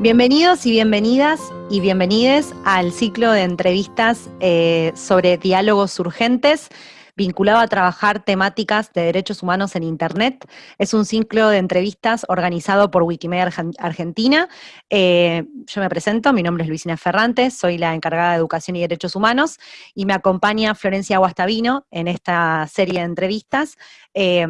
Bienvenidos y bienvenidas y bienvenides al ciclo de entrevistas eh, sobre diálogos urgentes vinculado a trabajar temáticas de derechos humanos en Internet. Es un ciclo de entrevistas organizado por Wikimedia Argentina. Eh, yo me presento, mi nombre es Luisina Ferrantes, soy la encargada de Educación y Derechos Humanos, y me acompaña Florencia Guastavino en esta serie de entrevistas, eh,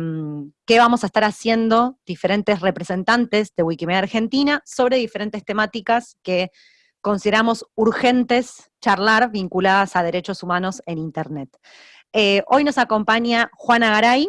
que vamos a estar haciendo diferentes representantes de Wikimedia Argentina sobre diferentes temáticas que consideramos urgentes charlar vinculadas a derechos humanos en Internet. Eh, hoy nos acompaña Juana Garay,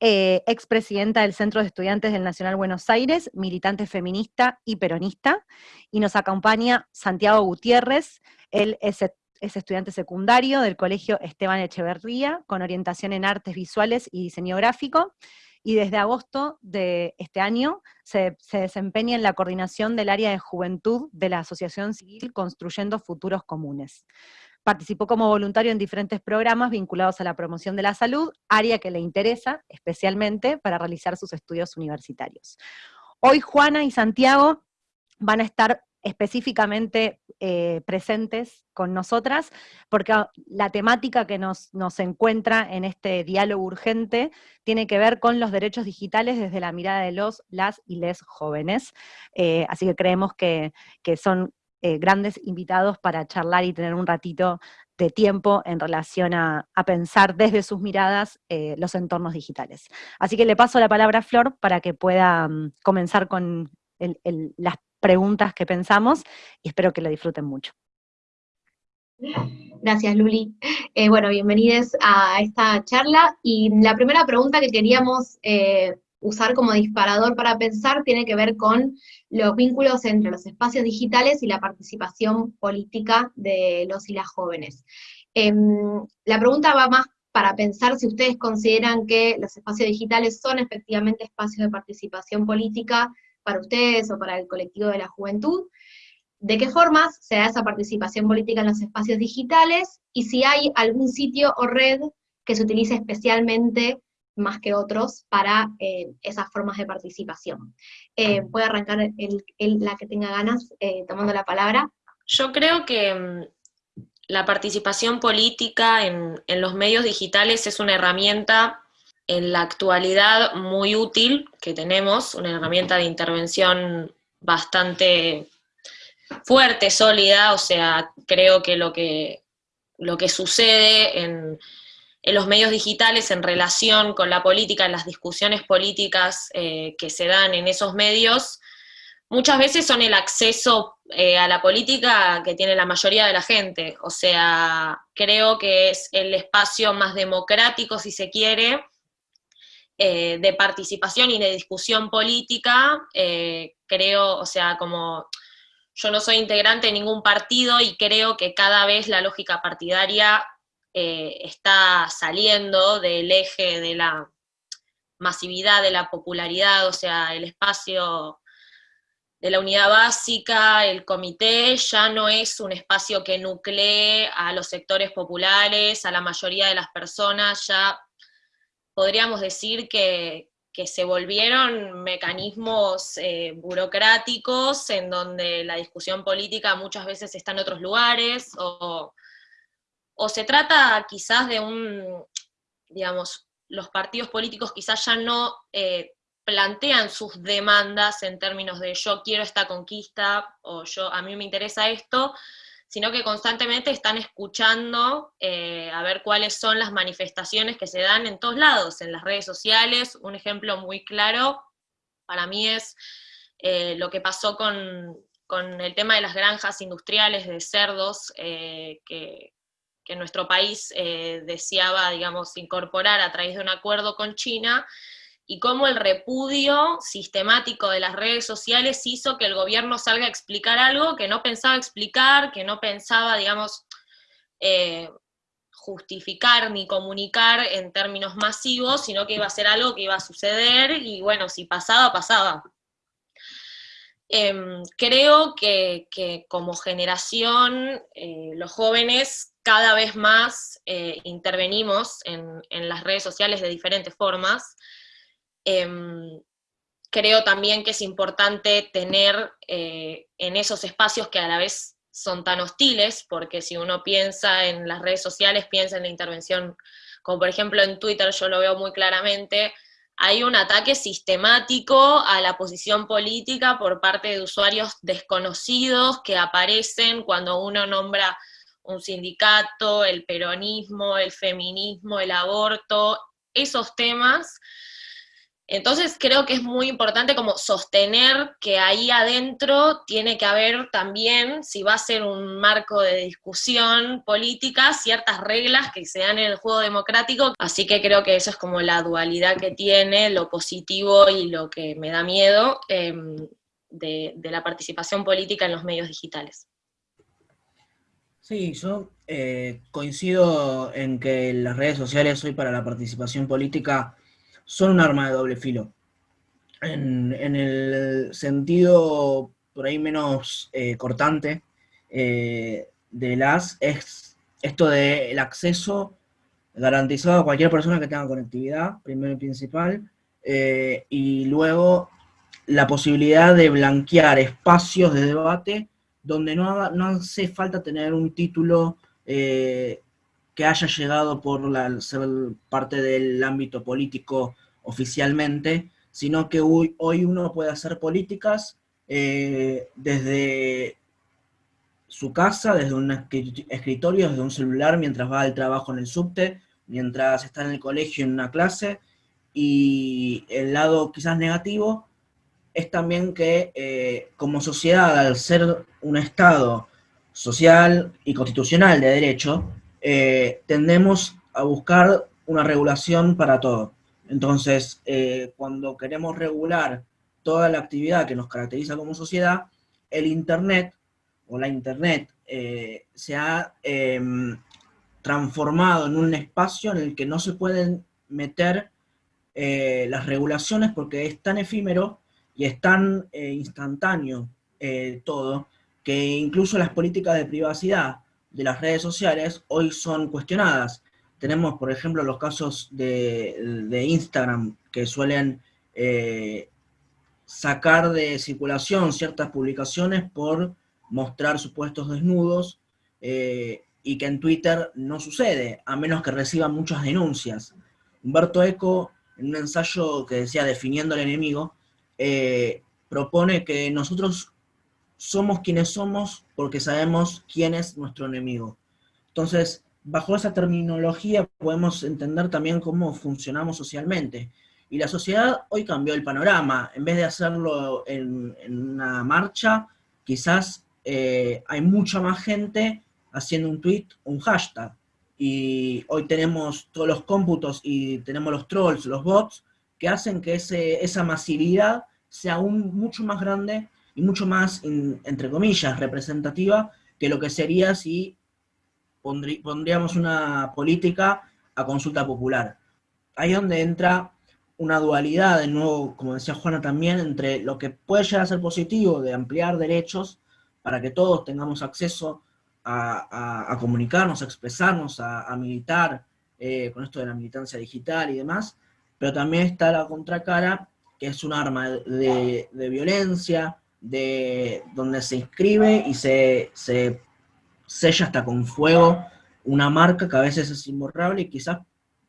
eh, expresidenta del Centro de Estudiantes del Nacional Buenos Aires, militante feminista y peronista, y nos acompaña Santiago Gutiérrez, él es, estudiante secundario del Colegio Esteban Echeverría, con orientación en artes visuales y diseño gráfico, y desde agosto de este año se, se, desempeña en la coordinación del área de juventud de la Asociación Civil Construyendo Futuros Comunes. Participó como voluntario en diferentes programas vinculados a la promoción de la salud, área que le interesa especialmente para realizar sus estudios universitarios. Hoy Juana y Santiago van a estar específicamente eh, presentes con nosotras, porque la temática que nos, encuentra en este diálogo urgente tiene que ver con los derechos digitales desde la mirada de los, las y les jóvenes. Eh, así que creemos que, que son eh, grandes invitados para charlar y tener un ratito de tiempo en relación a, pensar desde sus miradas eh, los entornos digitales. Así que le paso la palabra a Flor para que pueda mm, comenzar con las preguntas que pensamos y espero que lo disfruten mucho. Gracias, Luli. Eh, bueno, bienvenidos a esta charla. Y la primera pregunta que queríamos usar como disparador para pensar tiene que ver con los vínculos entre los espacios digitales y la participación política de los y las jóvenes. Em, la pregunta va más para pensar si ustedes consideran que los espacios digitales son efectivamente espacios de participación política para ustedes o para el colectivo de la juventud, de qué formas se da esa participación política en los espacios digitales, y si hay algún sitio o red que se utilice especialmente más que otros para eh, esas formas de participación. Eh, puede arrancar la que tenga ganas eh, tomando la palabra. Yo creo que mm, la participación política en, en, los medios digitales es una herramienta en la actualidad muy útil que tenemos, una herramienta de intervención bastante fuerte, sólida, o sea, creo que lo que, lo que sucede en, en los medios digitales en relación con la política, en las discusiones políticas eh, que se dan en esos medios, muchas veces son el acceso eh, a la política que tiene la mayoría de la gente. O sea, creo que es el espacio más democrático, si se quiere, eh, de participación y de discusión política. creo, o sea, como yo no soy integrante de ningún partido y creo que cada vez la lógica partidaria eh, está saliendo del eje de la masividad, de la popularidad, o sea, el espacio de la unidad básica, el comité, ya no es un espacio que nuclee a los sectores populares, a la mayoría de las personas, ya podríamos decir que, se volvieron mecanismos eh, burocráticos en donde la discusión política muchas veces está en otros lugares, o o se trata quizás de un, digamos, los partidos políticos quizás ya no eh, plantean sus demandas en términos de yo quiero esta conquista o yo a mí me interesa esto, sino que constantemente están escuchando eh, a ver cuáles son las manifestaciones que se dan en todos lados, en las redes sociales. Un ejemplo muy claro para mí es eh, lo que pasó con, el tema de las granjas industriales de cerdos, que, que nuestro país eh, deseaba, digamos, incorporar a través de un acuerdo con China, y cómo el repudio sistemático de las redes sociales hizo que el gobierno salga a explicar algo que no pensaba explicar, que no pensaba, digamos, eh, justificar ni comunicar en términos masivos, sino que iba a ser algo que iba a suceder, y bueno, si pasaba, pasaba. Em, creo que, como generación, eh, los jóvenes cada vez más eh, intervenimos en, las redes sociales de diferentes formas. Em, creo también que es importante tener eh, en esos espacios que a la vez son tan hostiles, porque si uno piensa en las redes sociales, piensa en la intervención, como por ejemplo en Twitter, yo lo veo muy claramente, hay un ataque sistemático a la posición política por parte de usuarios desconocidos que aparecen cuando uno nombra un sindicato, el peronismo, el feminismo, el aborto, esos temas entonces creo que es muy importante como sostener que ahí adentro tiene que haber también, si va a ser un marco de discusión política, ciertas reglas que se dan en el juego democrático. Así que creo que eso es como la dualidad que tiene, lo positivo y lo que me da miedo em, de, la participación política en los medios digitales. Sí, yo eh, coincido en que las redes sociales hoy para la participación política son un arma de doble filo. En, el sentido por ahí menos eh, cortante eh, de las es esto del acceso garantizado a cualquier persona que tenga conectividad, primero y principal, eh, y luego la posibilidad de blanquear espacios de debate donde no, hace falta tener un título que haya llegado por la, ser parte del ámbito político oficialmente, sino que hoy, hoy uno puede hacer políticas eh, desde su casa, desde un escritorio, desde un celular, mientras va al trabajo en el subte, mientras está en el colegio en una clase, y el lado quizás negativo es también que eh, como sociedad, al ser un Estado social y constitucional de derecho, eh, tendemos a buscar una regulación para todo. Entonces, eh, cuando queremos regular toda la actividad que nos caracteriza como sociedad, el Internet o la Internet se ha em, transformado en un espacio en el que no se pueden meter las regulaciones porque es tan efímero y es tan instantáneo todo, que incluso las políticas de privacidad de las redes sociales hoy son cuestionadas. Tenemos, por ejemplo, los casos de, Instagram que suelen eh, sacar de circulación ciertas publicaciones por mostrar supuestos desnudos eh, y que en Twitter no sucede, a menos que reciban muchas denuncias. Humberto Eco, en un ensayo que decía Definiendo al enemigo, eh, propone que nosotros somos quienes somos porque sabemos quién es nuestro enemigo. Entonces, bajo esa terminología podemos entender también cómo funcionamos socialmente. Y la sociedad hoy cambió el panorama. En vez de hacerlo en, una marcha, quizás eh, hay mucha más gente haciendo un tweet, un hashtag. Y hoy tenemos todos los cómputos y tenemos los trolls, los bots, que hacen que ese, esa masividad sea aún mucho más grande y mucho más, entre comillas, representativa que lo que sería si pondríamos una política a consulta popular. Ahí es donde entra una dualidad, de nuevo, como decía Juana también, entre lo que puede llegar a ser positivo de ampliar derechos para que todos tengamos acceso a, comunicarnos, a expresarnos, a, militar, eh, con esto de la militancia digital y demás, pero también está la contracara, que es un arma de violencia, de donde se inscribe y se, sella hasta con fuego una marca que a veces es imborrable y quizás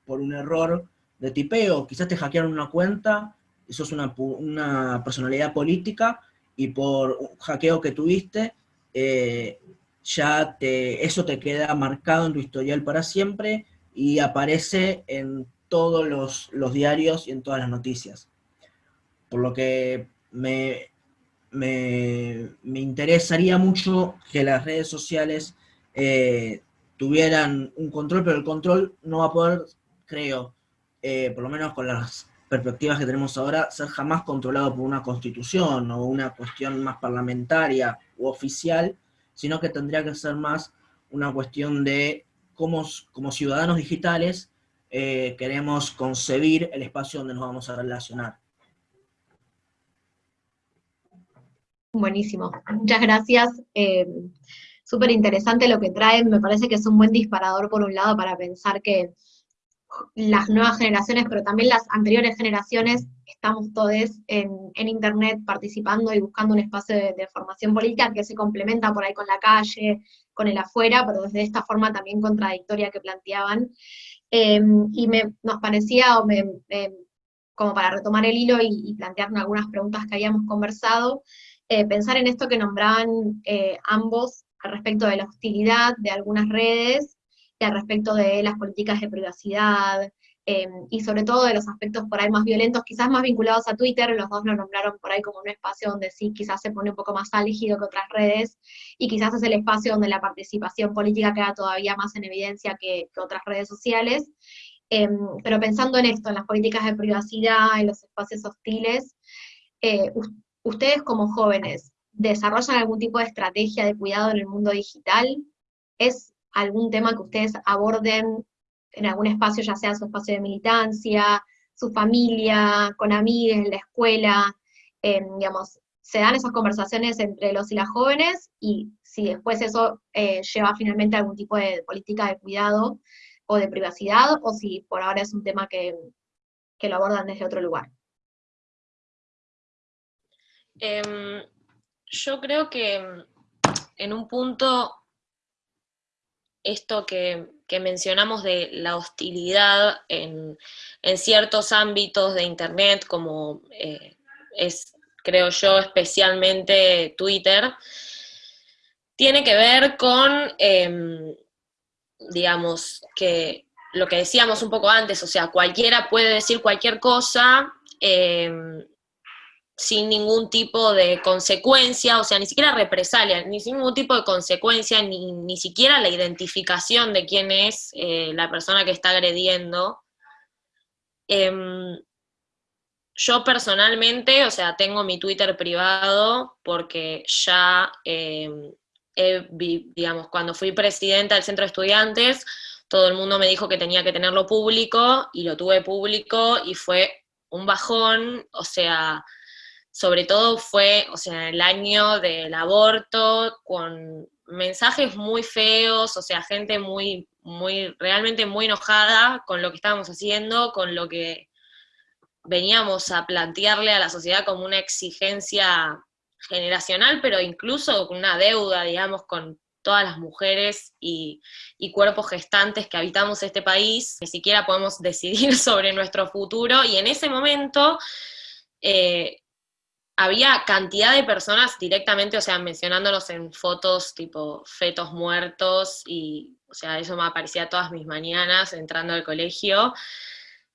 por un error de tipeo, quizás te hackearon una cuenta, eso es una, una personalidad política y por un hackeo que tuviste, eh, ya te, eso te queda marcado en tu historial para siempre y aparece en todos los, diarios y en todas las noticias. Por lo que me, me, interesaría mucho que las redes sociales eh, tuvieran un control, pero el control no va a poder, creo, eh, por lo menos con las perspectivas que tenemos ahora, ser jamás controlado por una constitución o una cuestión más parlamentaria u oficial, sino que tendría que ser más una cuestión de cómo como ciudadanos digitales eh, queremos concebir el espacio donde nos vamos a relacionar. Buenísimo, muchas gracias. Eh, Súper interesante lo que traen, me parece que es un buen disparador por un lado para pensar que las nuevas generaciones, pero también las anteriores generaciones, estamos todos en, Internet participando y buscando un espacio de, formación política que se complementa por ahí con la calle, con el afuera, pero desde esta forma también contradictoria que planteaban. Em, y me, nos parecía, como para retomar el hilo y, plantear algunas preguntas que habíamos conversado, eh, pensar en esto que nombraban eh, ambos al respecto de la hostilidad de algunas redes al respecto de las políticas de privacidad, em, y sobre todo de los aspectos por ahí más violentos, quizás más vinculados a Twitter, los dos lo nombraron por ahí como un espacio donde sí quizás se pone un poco más álgido que otras redes, y quizás es el espacio donde la participación política queda todavía más en evidencia que, otras redes sociales. Em, pero pensando en esto, en las políticas de privacidad, en los espacios hostiles, eh, ustedes como jóvenes, ¿desarrollan algún tipo de estrategia de cuidado en el mundo digital? ¿Es algún tema que ustedes aborden en algún espacio, ya sea su espacio de militancia, su familia, con amigos, en la escuela, em, digamos, se dan esas conversaciones entre los y las jóvenes y si después eso eh, lleva finalmente a algún tipo de política de cuidado o de privacidad, o si por ahora es un tema que, lo abordan desde otro lugar. Em, yo creo que en un punto esto que, mencionamos de la hostilidad en, ciertos ámbitos de Internet, como eh, es, creo yo, especialmente Twitter, tiene que ver con, em, digamos, que lo que decíamos un poco antes, o sea, cualquiera puede decir cualquier cosa, em, sin ningún tipo de consecuencia, o sea, ni siquiera represalia, ni sin ningún tipo de consecuencia, ni, ni siquiera la identificación de quién es eh, la persona que está agrediendo. Em, yo personalmente, o sea, tengo mi Twitter privado porque ya, em, digamos, cuando fui presidenta del centro de estudiantes, todo el mundo me dijo que tenía que tenerlo público y lo tuve público y fue un bajón, o sea, sobre todo fue, o sea, el año del aborto, con mensajes muy feos, o sea, gente muy, muy, realmente muy enojada con lo que estábamos haciendo, con lo que veníamos a plantearle a la sociedad como una exigencia generacional, pero incluso con una deuda, digamos, con todas las mujeres y, cuerpos gestantes que habitamos este país, ni siquiera podemos decidir sobre nuestro futuro, y en ese momento eh, había cantidad de personas directamente, o sea, mencionándolos en fotos tipo fetos muertos y, o sea, eso me aparecía todas mis mañanas entrando al colegio.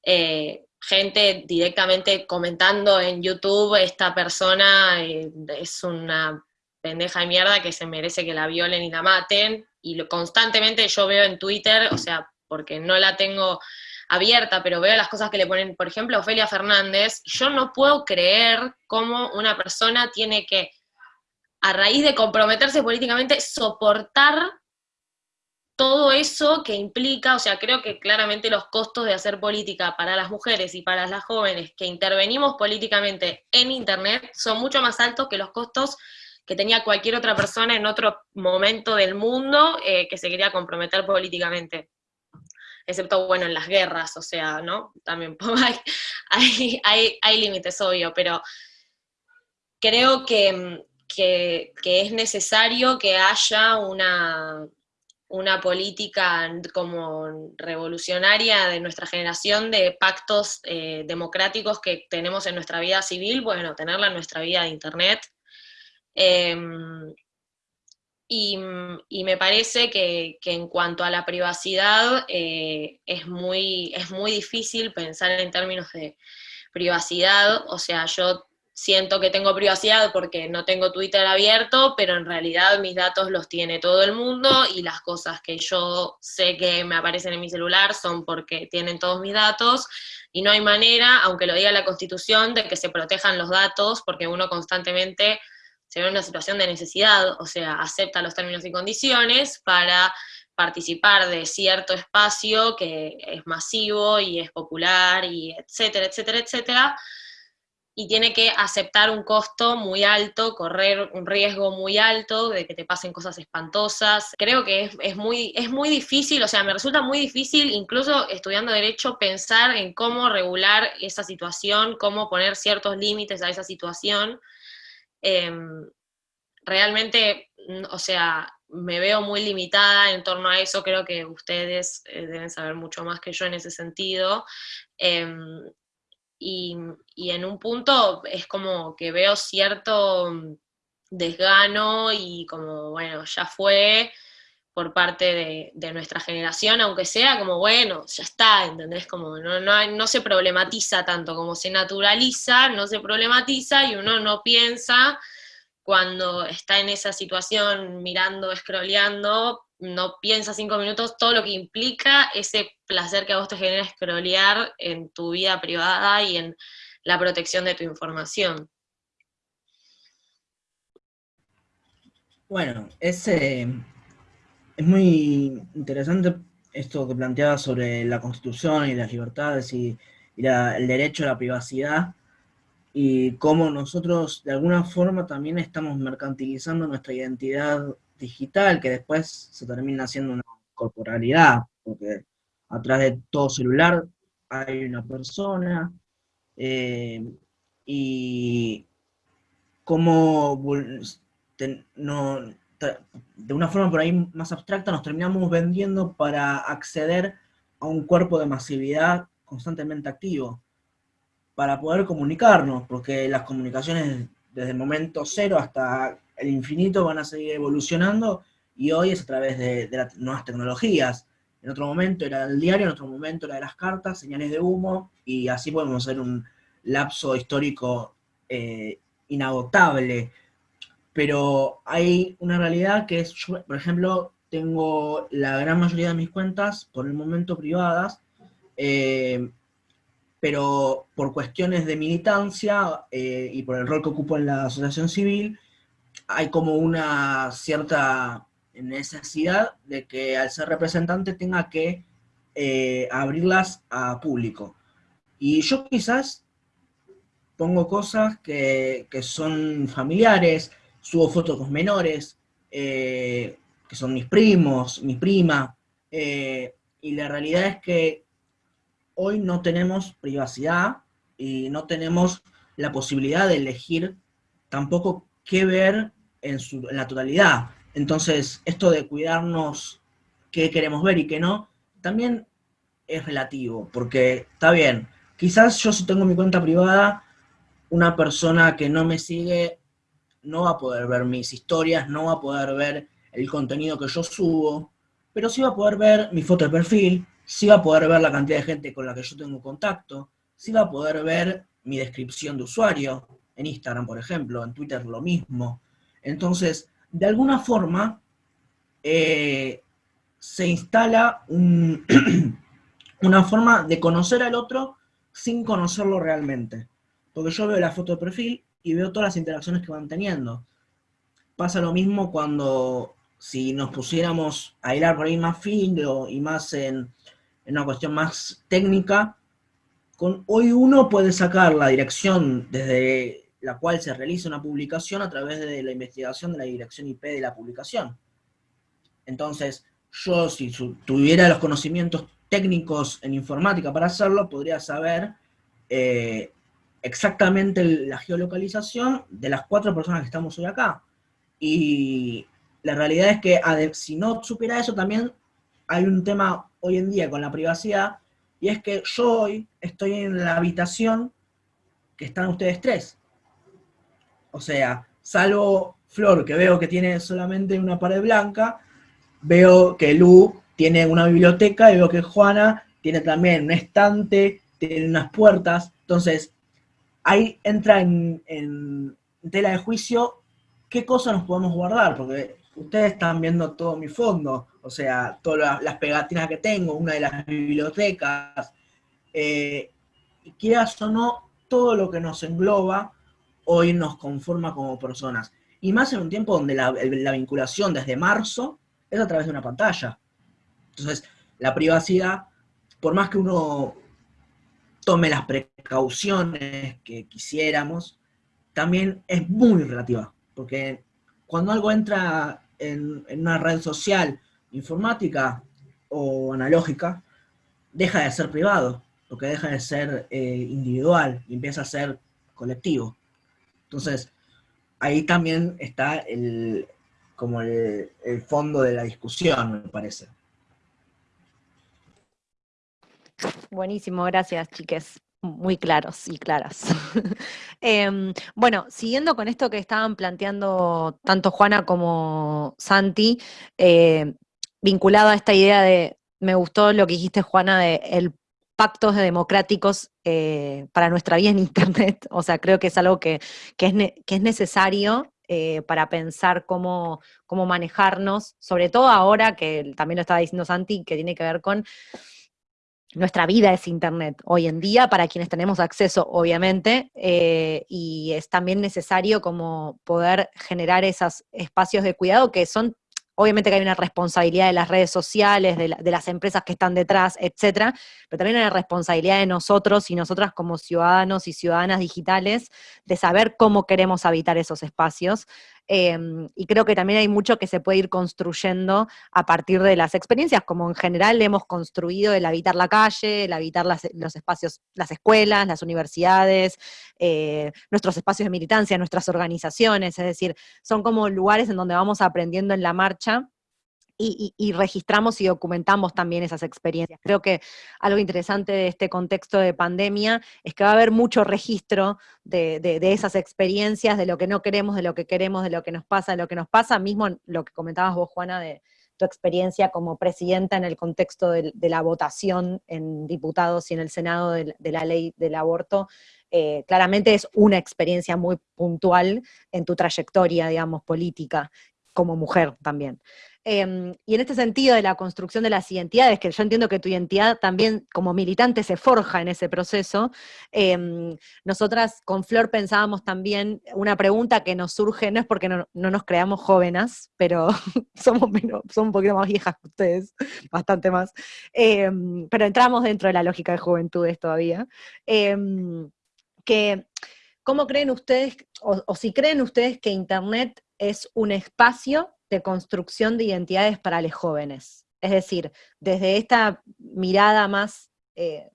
Eh, gente directamente comentando en YouTube, esta persona eh, es una pendeja de mierda que se merece que la violen y la maten, y constantemente yo veo en Twitter, o sea, porque no la tengo abierta, pero veo las cosas que le ponen, por ejemplo, Ofelia Fernández, yo no puedo creer cómo una persona tiene que, a raíz de comprometerse políticamente, soportar todo eso que implica, o sea, creo que claramente los costos de hacer política para las mujeres y para las jóvenes que intervenimos políticamente en Internet son mucho más altos que los costos que tenía cualquier otra persona en otro momento del mundo eh, que se quería comprometer políticamente excepto, bueno, en las guerras, o sea, ¿no? También hay, hay, hay, límites, obvio, pero creo que, es necesario que haya una, una política como revolucionaria de nuestra generación de pactos eh, democráticos que tenemos en nuestra vida civil, bueno, tenerla en nuestra vida de Internet. Em, y, me parece que, en cuanto a la privacidad eh, es, muy, es muy difícil pensar en términos de privacidad, o sea, yo siento que tengo privacidad porque no tengo Twitter abierto, pero en realidad mis datos los tiene todo el mundo y las cosas que yo sé que me aparecen en mi celular son porque tienen todos mis datos. Y no hay manera, aunque lo diga la Constitución, de que se protejan los datos porque uno constantemente se ve en una situación de necesidad, o sea, acepta los términos y condiciones para participar de cierto espacio que es masivo y es popular y etcétera, etcétera, etcétera. y tiene que aceptar un costo muy alto, correr un riesgo muy alto de que te pasen cosas espantosas. Creo que es, muy, es muy difícil, o sea, me resulta muy difícil, incluso estudiando derecho, pensar en cómo regular esa situación, cómo poner ciertos límites a esa situación. Em, realmente, o sea, me veo muy limitada en torno a eso, creo que ustedes eh, deben saber mucho más que yo en ese sentido. Em, y, en un punto es como que veo cierto desgano y como, bueno, ya fue por parte de, nuestra generación, aunque sea como, bueno, ya está, ¿entendés? Como no, no, no se problematiza tanto, como se naturaliza, no se problematiza y uno no piensa cuando está en esa situación mirando, scrolleando, no piensa cinco minutos todo lo que implica ese placer que a vos te genera scrollear en tu vida privada y en la protección de tu información. Bueno, es, eh, es muy interesante esto que planteaba sobre la Constitución y las libertades y, el derecho a la privacidad, y cómo nosotros de alguna forma también estamos mercantilizando nuestra identidad digital, que después se termina haciendo una corporalidad, porque atrás de todo celular hay una persona, eh, y cómo no, de una forma por ahí más abstracta nos terminamos vendiendo para acceder a un cuerpo de masividad constantemente activo para poder comunicarnos, porque las comunicaciones desde el momento cero hasta el infinito van a seguir evolucionando y hoy es a través de, las nuevas tecnologías. En otro momento era el diario, en otro momento era de las cartas, señales de humo, y así podemos hacer un lapso histórico eh, inagotable. Pero hay una realidad que es, por ejemplo, tengo la gran mayoría de mis cuentas por el momento privadas, eh, pero por cuestiones de militancia eh, y por el rol que ocupo en la asociación civil, hay como una cierta necesidad de que al ser representante tenga que eh, abrirlas a público. Y yo quizás pongo cosas que, son familiares, subo fotos con menores, eh, que son mis primos, mi prima, y la realidad es que hoy no tenemos privacidad y no tenemos la posibilidad de elegir tampoco qué ver en, su, la totalidad. Entonces, esto de cuidarnos qué queremos ver y qué no, también es relativo, porque está bien, quizás yo si tengo mi cuenta privada, una persona que no me sigue no va a poder ver mis historias, no va a poder ver el contenido que yo subo, pero sí va a poder ver mi foto de perfil, sí va a poder ver la cantidad de gente con la que yo tengo contacto, sí va a poder ver mi descripción de usuario, en Instagram, por ejemplo, en Twitter lo mismo. Entonces, de alguna forma, eh, se instala una forma de conocer al otro sin conocerlo realmente. Porque yo veo la foto de perfil y veo todas las interacciones que van teniendo. Pasa lo mismo cuando si nos pusiéramos a hilar por ahí más fino y más en, una cuestión más técnica, hoy uno puede sacar la dirección desde la cual se realiza una publicación a través de la investigación de la dirección IP de la publicación. Entonces, yo si tuviera los conocimientos técnicos en informática para hacerlo, podría saber eh, exactamente la geolocalización de las cuatro personas que estamos hoy acá. Y la realidad es que si no supiera eso, también hay un tema hoy en día con la privacidad, y es que yo hoy estoy en la habitación que están ustedes tres. O sea, salvo Flor, que veo que tiene solamente una pared blanca, veo que Lu tiene una biblioteca y veo que Juana tiene también un estante, tiene unas puertas. Entonces, ahí entra en, tela de juicio qué cosas nos podemos guardar, porque ustedes están viendo todo mi fondo, o sea, todas las pegatinas que tengo, una de las bibliotecas, eh, quieras o no, todo lo que nos engloba hoy nos conforma como personas. Y más en un tiempo donde la, vinculación desde marzo es a través de una pantalla. Entonces, la privacidad, por más que uno tome las precauciones que quisiéramos, también es muy relativa, porque cuando algo entra en, una red social informática o analógica, deja de ser privado, porque deja de ser eh, individual y empieza a ser colectivo. Entonces, ahí también está el, como el, fondo de la discusión, me parece. Buenísimo, gracias, chiques. Muy claros y claras. Em, bueno, siguiendo con esto que estaban planteando tanto Juana como Santi, eh, vinculado a esta idea de, me gustó lo que dijiste, Juana, de el pactos democráticos eh, para nuestra vida en Internet. O sea, creo que es algo que, es, que es, necesario eh, para pensar cómo, cómo manejarnos, sobre todo ahora que también lo estaba diciendo Santi, que tiene que ver con nuestra vida es Internet hoy en día, para quienes tenemos acceso, obviamente, eh, y es también necesario como poder generar esos espacios de cuidado que son Obviamente que hay una responsabilidad de las redes sociales, de, las empresas que están detrás, etcétera, pero también hay una responsabilidad de nosotros y nosotras como ciudadanos y ciudadanas digitales de saber cómo queremos habitar esos espacios. Em, y creo que también hay mucho que se puede ir construyendo a partir de las experiencias, como en general hemos construido el habitar la calle, el habitar los espacios, las escuelas, las universidades, eh, nuestros espacios de militancia, nuestras organizaciones, es decir, son como lugares en donde vamos aprendiendo en la marcha y, registramos y documentamos también esas experiencias. Creo que algo interesante de este contexto de pandemia es que va a haber mucho registro de, esas experiencias, de lo que no queremos, de lo que queremos, de lo que nos pasa, de lo que nos pasa, mismo lo que comentabas vos, Juana, de tu experiencia como presidenta en el contexto de, la votación en diputados y en el Senado de, la ley del aborto, eh, claramente es una experiencia muy puntual en tu trayectoria, digamos, política, como mujer también. Em, y en este sentido de la construcción de las identidades, que yo entiendo que tu identidad también como militante se forja en ese proceso, em, nosotras con Flor pensábamos también una pregunta que nos surge, no es porque no, nos creamos jóvenes, pero somos, somos un poquito más viejas que ustedes, bastante más, em, pero entramos dentro de la lógica de juventudes todavía, que ¿cómo creen ustedes, o si creen ustedes que Internet es un espacio de construcción de identidades para los jóvenes. Es decir, desde esta mirada más eh,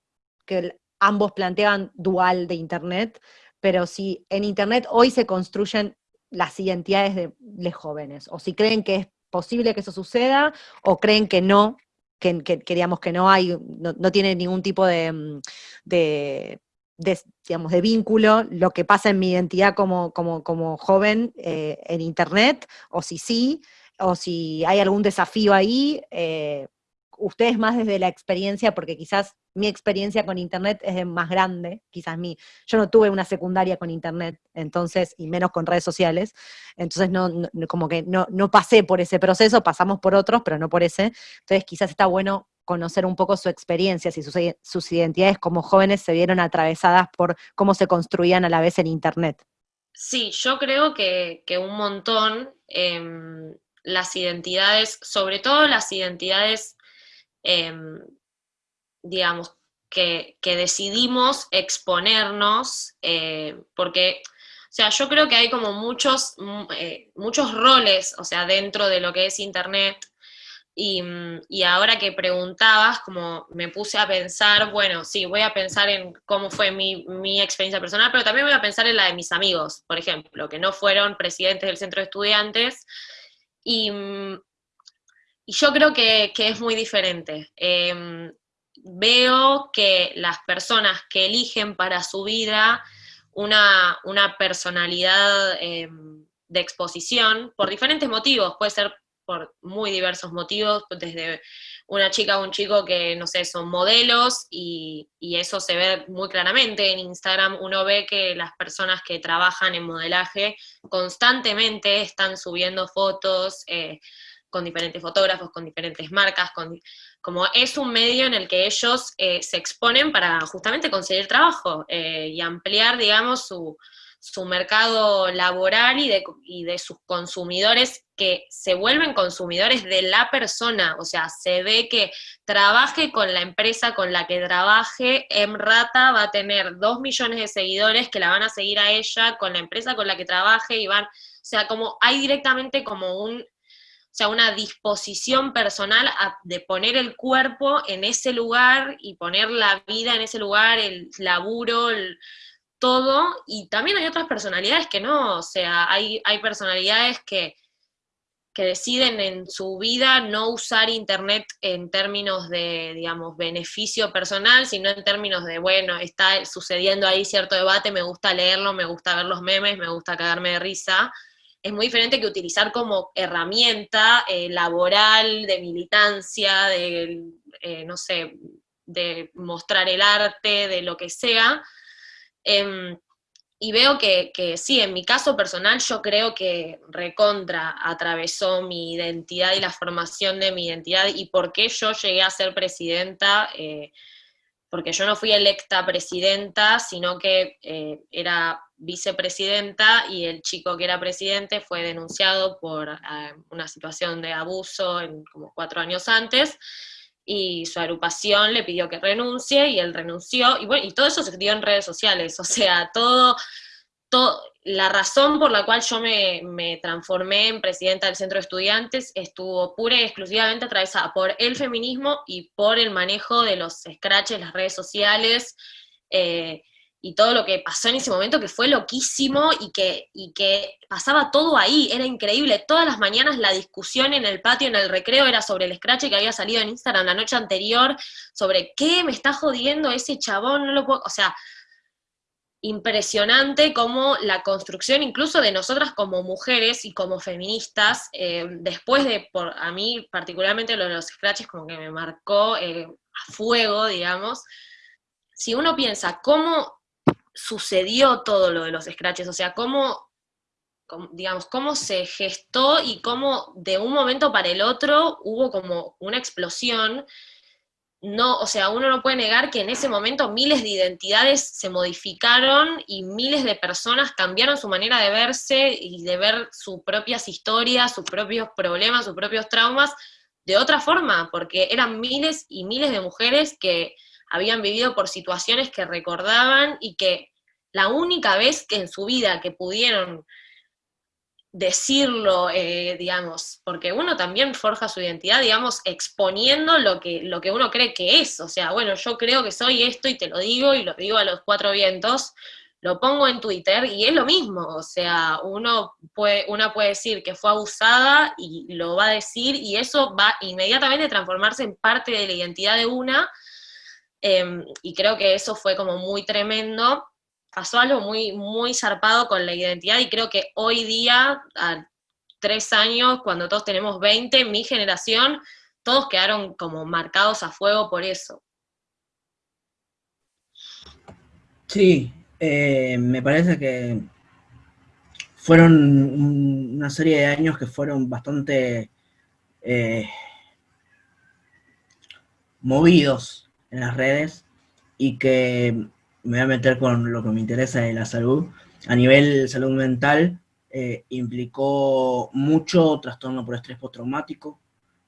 que ambos planteaban dual de Internet, pero si en Internet hoy se construyen las identidades de los jóvenes, o si creen que es posible que eso suceda, o creen que no, que, queríamos que no hay, no, tiene ningún tipo de, digamos, de vínculo lo que pasa en mi identidad como, como, como joven eh, en Internet, o si sí, o si hay algún desafío ahí, eh, ustedes más desde la experiencia, porque quizás mi experiencia con Internet es más grande, quizás mi, yo no tuve una secundaria con Internet, entonces, y menos con redes sociales, entonces no, como que no, no pasé por ese proceso, pasamos por otros, pero no por ese, entonces quizás está bueno conocer un poco su experiencia, si sus, identidades como jóvenes se vieron atravesadas por cómo se construían a la vez en Internet. Sí, yo creo que, un montón. Em, las identidades, sobre todo las identidades, em, digamos, que, decidimos exponernos, eh, porque, o sea, yo creo que hay como muchos, mm, eh, muchos roles, o sea, dentro de lo que es Internet, y, mm, y, ahora que preguntabas, como me puse a pensar, bueno, sí, voy a pensar en cómo fue mi, mi, experiencia personal, pero también voy a pensar en la de mis amigos, por ejemplo, que no fueron presidentes del centro de estudiantes, y, yo creo que, es muy diferente. Em, veo que las personas que eligen para su vida una, personalidad em, de exposición, por diferentes motivos, puede ser por muy diversos motivos, desde una chica o un chico que, no sé, son modelos y, eso se ve muy claramente en Instagram. Uno ve que las personas que trabajan en modelaje constantemente están subiendo fotos eh, con diferentes fotógrafos, con diferentes marcas, con, como es un medio en el que ellos eh, se exponen para justamente conseguir trabajo eh, y ampliar, digamos, su, su mercado laboral y de, y de, sus consumidores que se vuelven consumidores de la persona, o sea, se ve que trabaje con la empresa con la que trabaje, Emrata va a tener dos millones de seguidores que la van a seguir a ella, con la empresa con la que trabaje y van, o sea, como hay directamente como un, o sea, una disposición personal de poner el cuerpo en ese lugar y poner la vida en ese lugar, el laburo, el, todo, y también hay otras personalidades que no, o sea, hay, hay personalidades que, que deciden en su vida no usar Internet en términos de, digamos, beneficio personal, sino en términos de, bueno, está sucediendo ahí cierto debate, me gusta leerlo, me gusta ver los memes, me gusta cagarme de risa. Es muy diferente que utilizar como herramienta eh, laboral, de militancia, de, eh, no sé, de mostrar el arte, de lo que sea, Em, y veo que, sí, en mi caso personal yo creo que recontra atravesó mi identidad y la formación de mi identidad y por qué yo llegué a ser presidenta, eh, porque yo no fui electa presidenta, sino que eh, era vicepresidenta y el chico que era presidente fue denunciado por eh, una situación de abuso en, como cuatro años antes, y su agrupación le pidió que renuncie y él renunció, y bueno, y todo eso se dio en redes sociales, o sea, todo, todo la razón por la cual yo me, me, transformé en presidenta del centro de estudiantes estuvo pura y exclusivamente atravesada por el feminismo y por el manejo de los scratches, las redes sociales, eh, y todo lo que pasó en ese momento, que fue loquísimo y que, y que pasaba todo ahí, era increíble. Todas las mañanas la discusión en el patio, en el recreo, era sobre el scratch que había salido en Instagram la noche anterior, sobre qué me está jodiendo ese chabón, no lo puedo, o sea, impresionante como la construcción incluso de nosotras como mujeres y como feministas, eh, después de, por, a mí particularmente lo de los scratches como que me marcó eh, a fuego, digamos, si uno piensa cómo sucedió todo lo de los scratches, o sea, cómo, digamos, cómo se gestó y cómo de un momento para el otro hubo como una explosión. No, o sea, uno no puede negar que en ese momento miles de identidades se modificaron y miles de personas cambiaron su manera de verse y de ver sus propias historias, sus propios problemas, sus propios traumas de otra forma, porque eran miles y miles de mujeres que habían vivido por situaciones que recordaban y que la única vez que en su vida que pudieron decirlo, eh, digamos, porque uno también forja su identidad, digamos, exponiendo lo que, lo que uno cree que es. O sea, bueno, yo creo que soy esto y te lo digo y lo digo a los cuatro vientos, lo pongo en Twitter y es lo mismo. O sea, uno puede, una puede decir que fue abusada y lo va a decir y eso va inmediatamente a transformarse en parte de la identidad de una Em, y creo que eso fue como muy tremendo. Pasó algo muy, muy zarpado con la identidad y creo que hoy día, a tres años, cuando todos tenemos 20, mi generación, todos quedaron como marcados a fuego por eso. Sí, eh, me parece que fueron una serie de años que fueron bastante eh, movidos en las redes y que me voy a meter con lo que me interesa de la salud. A nivel salud mental, eh, implicó mucho trastorno por estrés postraumático,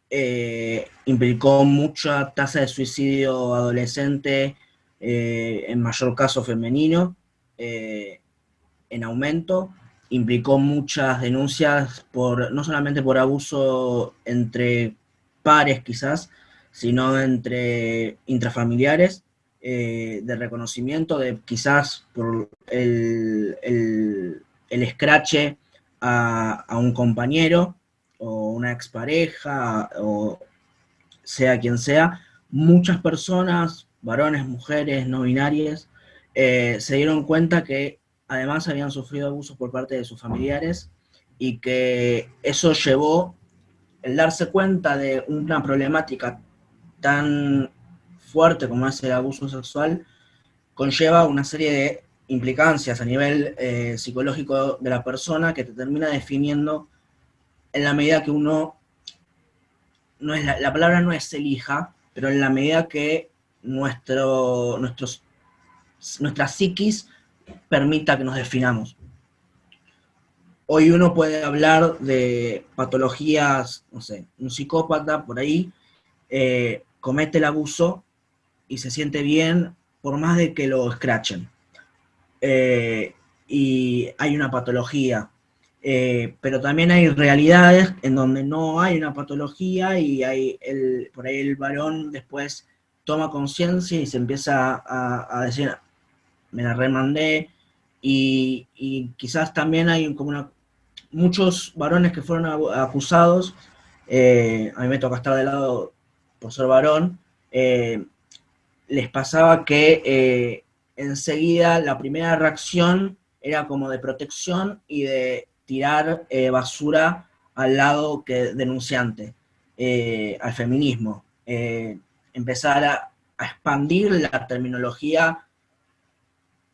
eh, implicó mucha tasa de suicidio adolescente, eh, en mayor caso femenino, en aumento, implicó muchas denuncias por, no solamente por abuso entre pares quizás, sino entre intrafamiliares, eh, de reconocimiento, de quizás por el, el, escrache a, un compañero o una expareja o sea quien sea, muchas personas, varones, mujeres, no binarias, eh, se dieron cuenta que además habían sufrido abusos por parte de sus familiares y que eso llevó el darse cuenta de una problemática tan fuerte como es el abuso sexual, conlleva una serie de implicancias a nivel eh, psicológico de la persona que te termina definiendo en la medida que uno, no es la, palabra no es elija, pero en la medida que nuestro, nuestros, nuestra psiquis permita que nos definamos. hoy uno puede hablar de patologías, no sé, un psicópata por ahí eh, comete el abuso y se siente bien por más de que lo escrachen. Eh, y hay una patología. Eh, pero también hay realidades en donde no hay una patología y hay el, por ahí el varón después toma conciencia y se empieza a, decir, me la remandé, y, quizás también hay como muchos varones que fueron acusados, eh, a mí me toca estar de lado por ser varón, eh, les pasaba que enseguida la primera reacción era como de protección y de tirar eh, basura al lado que denunciante, eh, al feminismo, eh, empezar a, expandir la terminología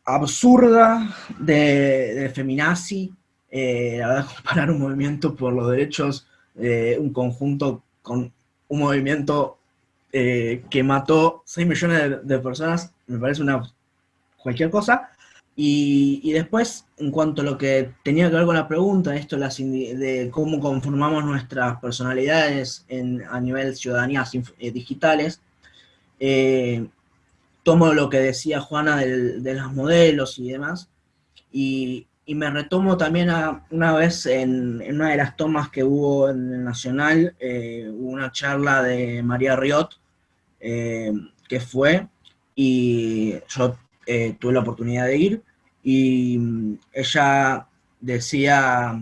absurda de, feminazi, la verdad, comparar un movimiento por los derechos, un conjunto con un movimiento que mató 6 millones de, de personas, me parece una cualquier cosa, y, después, en cuanto a lo que tenía que ver con la pregunta, esto de cómo conformamos nuestras personalidades a nivel ciudadanías eh, digitales, eh, tomo lo que decía Juana de los modelos y demás, y, me retomo también a, una vez en, una de las tomas que hubo en el Nacional, eh, una charla de María Riot, que fue, y yo tuve la oportunidad de ir, y mm, ella decía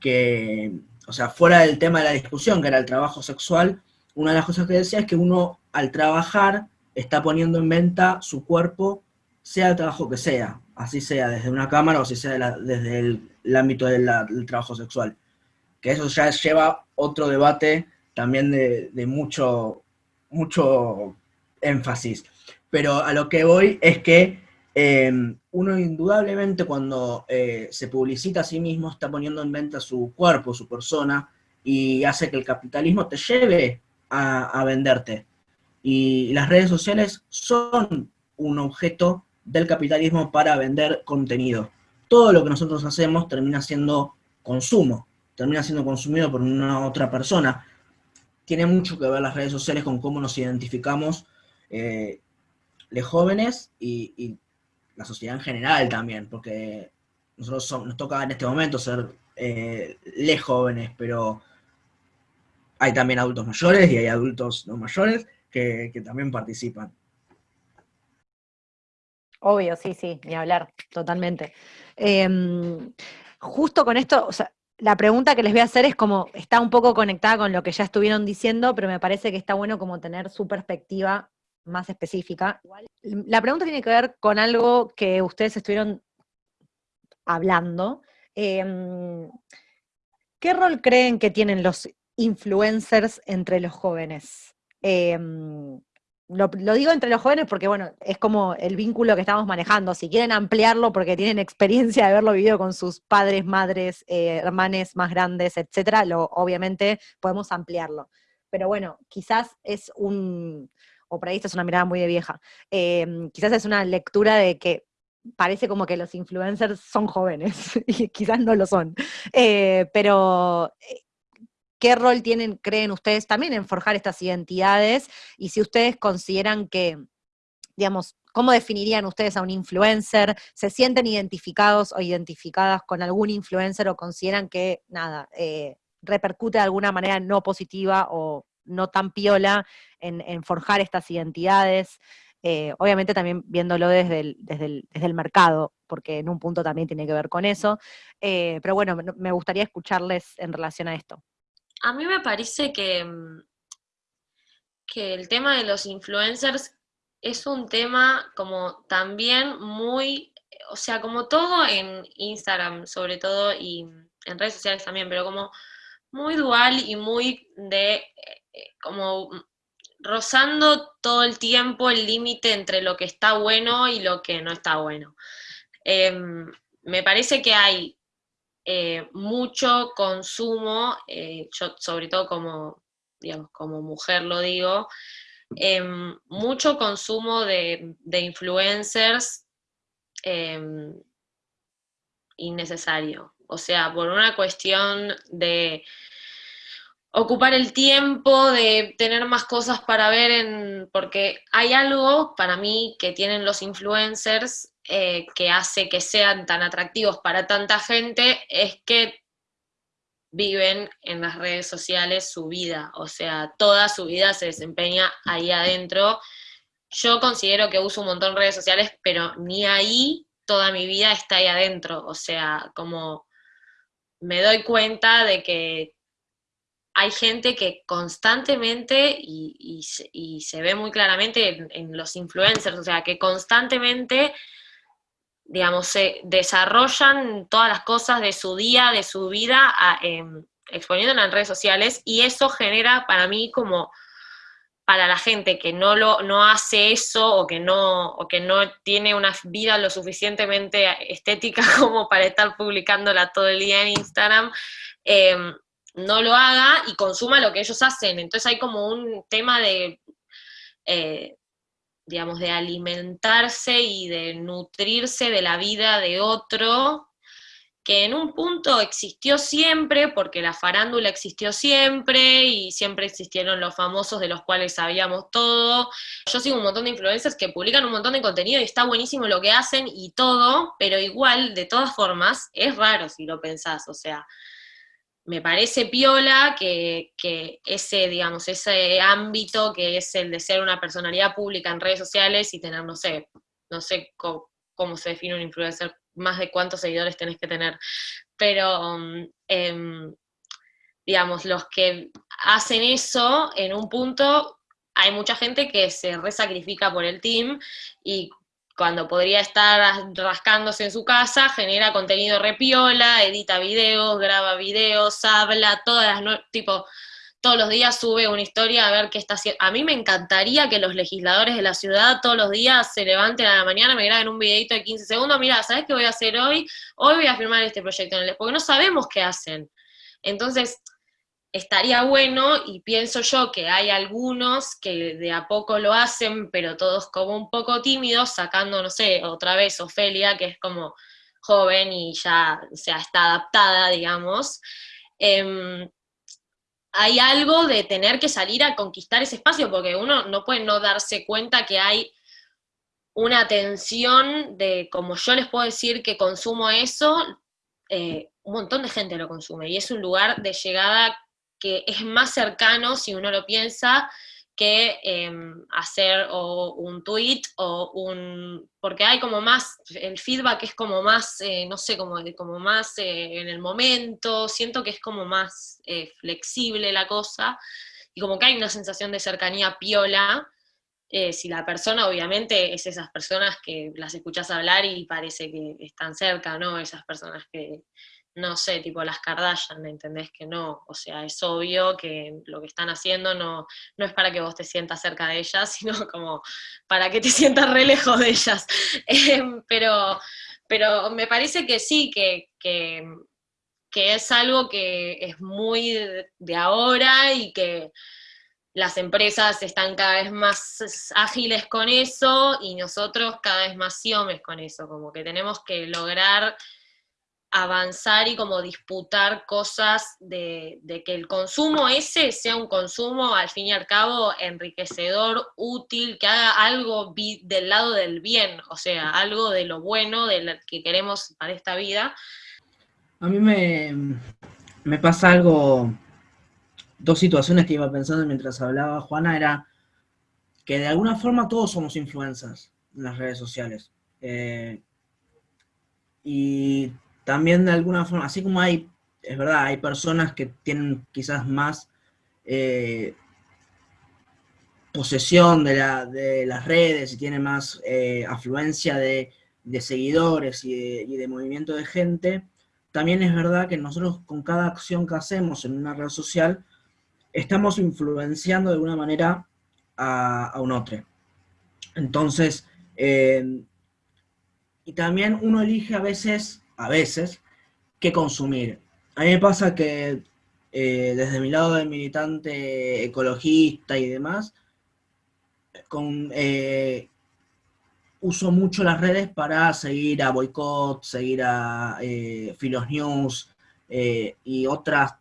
que, o sea, fuera del tema de la discusión, que era el trabajo sexual, una de las cosas que decía es que uno al trabajar está poniendo en venta su cuerpo, sea el trabajo que sea, así sea desde una cámara o si sea desde el, ámbito del trabajo sexual. Que eso ya lleva otro debate también de mucho, mucho énfasis. Pero a lo que voy es que Em, uno indudablemente cuando eh, se publicita a sí mismo está poniendo en venta su cuerpo, su persona, y hace que el capitalismo te lleve a, venderte. Y las redes sociales son un objeto del capitalismo para vender contenido. Todo lo que nosotros hacemos termina siendo consumo, termina siendo consumido por una otra persona. Tiene mucho que ver las redes sociales con cómo nos identificamos eh, los jóvenes y la sociedad en general también, porque nosotros nos toca en este momento ser eh, les jóvenes, pero hay también adultos mayores y hay adultos no mayores que, también participan. Obvio, sí, sí, ni hablar, totalmente. Em, justo con esto, o sea, la pregunta que les voy a hacer es como, está un poco conectada con lo que ya estuvieron diciendo, pero me parece que está bueno como tener su perspectiva más específica. La pregunta tiene que ver con algo que ustedes estuvieron hablando. Em, ¿Qué rol creen que tienen los influencers entre los jóvenes? Em, lo, digo entre los jóvenes porque, bueno, es como el vínculo que estamos manejando. Si quieren ampliarlo porque tienen experiencia de haberlo vivido con sus padres, madres, eh, hermanes más grandes, etcétera, lo, obviamente podemos ampliarlo. Pero bueno, quizás es un, o por ahí esta es una mirada muy de vieja, em, quizás es una lectura de que parece como que los influencers son jóvenes, y quizás no lo son, eh, pero eh, ¿qué rol tienen, creen ustedes también en forjar estas identidades? Y si ustedes consideran que, digamos, ¿cómo definirían ustedes a un influencer? ¿Se sienten identificados o identificadas con algún influencer o consideran que, nada, eh, repercute de alguna manera no positiva o no tan piola en, forjar estas identidades, eh, obviamente también viéndolo desde el, desde, el, mercado, porque en un punto también tiene que ver con eso, eh, pero bueno, me gustaría escucharles en relación a esto. A mí me parece que, mm, que el tema de los influencers es un tema como también muy, o sea, como todo en Instagram sobre todo y en redes sociales también, pero como muy dual y muy de eh, como rozando todo el tiempo el límite entre lo que está bueno y lo que no está bueno. Em, me parece que hay eh, mucho consumo, eh, yo sobre todo como, digamos, como mujer lo digo, em, mucho consumo de, influencers em, innecesario. o sea, por una cuestión de ocupar el tiempo, de tener más cosas para ver, porque hay algo para mí que tienen los influencers eh, que hace que sean tan atractivos para tanta gente, es que viven en las redes sociales su vida, o sea, toda su vida se desempeña ahí adentro. Yo considero que uso un montón de redes sociales, pero ni ahí toda mi vida está ahí adentro, o sea, como me doy cuenta de que hay gente que constantemente, y, se ve muy claramente en, los influencers, o sea, que constantemente, digamos, se desarrollan todas las cosas de su día, de su vida, em, exponiéndola en redes sociales, y eso genera para mí como para la gente que no lo no hace eso o que no o que no tiene una vida lo suficientemente estética como para estar publicándola todo el día en Instagram eh, no lo haga y consuma lo que ellos hacen. Entonces hay como un tema de, eh, digamos, de alimentarse y de nutrirse de la vida de otro, que en un punto existió siempre, porque la farándula existió siempre y siempre existieron los famosos de los cuales sabíamos todo. Yo sigo un montón de influencers que publican un montón de contenido y está buenísimo lo que hacen y todo, pero igual, de todas formas, es raro si lo pensás, o sea, me parece piola que, ese, digamos, ese ámbito que es el de ser una personalidad pública en redes sociales y tener, no sé, no sé cómo, se define un influencer, más de cuántos seguidores tenés que tener, pero, em, digamos, los que hacen eso en un punto, hay mucha gente que se resacrifica por el team y cuando podría estar rascándose en su casa, genera contenido repiola, edita videos, graba videos, habla, todas las tipo, todos los días sube una historia a ver qué está haciendo. A mí me encantaría que los legisladores de la ciudad todos los días se levanten a la mañana, me graben un videito de 15 segundos, mira, ¿sabes qué voy a hacer hoy? Hoy voy a firmar este proyecto en el porque no sabemos qué hacen. Entonces, estaría bueno, y pienso yo que hay algunos que de a poco lo hacen, pero todos como un poco tímidos, sacando, no sé, otra vez Ofelia, que es como joven y ya o sea, está adaptada, digamos. Em, hay algo de tener que salir a conquistar ese espacio, porque uno no puede no darse cuenta que hay una tensión de, como yo les puedo decir que consumo eso, eh, un montón de gente lo consume, y es un lugar de llegada que es más cercano, si uno lo piensa, que em, hacer o un tweet o un... porque hay como más, el feedback es como más, eh, no sé, como, como más eh, en el momento, siento que es como más eh, flexible la cosa, y como que hay una sensación de cercanía piola, si la persona obviamente es esas personas que las escuchas hablar y parece que están cerca, ¿no? Esas personas que no sé, tipo las Kardashian, ¿entendés? Que no, o sea, es obvio que lo que están haciendo no, no es para que vos te sientas cerca de ellas, sino como para que te sientas re lejos de ellas. Em, pero, pero me parece que sí, que, que, es algo que es muy de ahora y que las empresas están cada vez más ágiles con eso y nosotros cada vez más siomes con eso, como que tenemos que lograr avanzar y como disputar cosas de, que el consumo ese sea un consumo al fin y al cabo enriquecedor, útil, que haga algo del lado del bien, o sea, algo de lo bueno de que queremos para esta vida. A mí me, me pasa algo, dos situaciones que iba pensando mientras hablaba Juana, era que de alguna forma todos somos influencers en las redes sociales. Eh, y también de alguna forma, así como hay, es verdad, hay personas que tienen quizás más eh, posesión de, las redes y tienen más eh, afluencia de, seguidores y de, movimiento de gente, también es verdad que nosotros con cada acción que hacemos en una red social, estamos influenciando de alguna manera a, un otro. Entonces, eh, y también uno elige a veces a veces, que consumir. A mí me pasa que eh, desde mi lado de militante ecologista y demás, con, eh, uso mucho las redes para seguir a Boycott, seguir a eh, Filos News y otras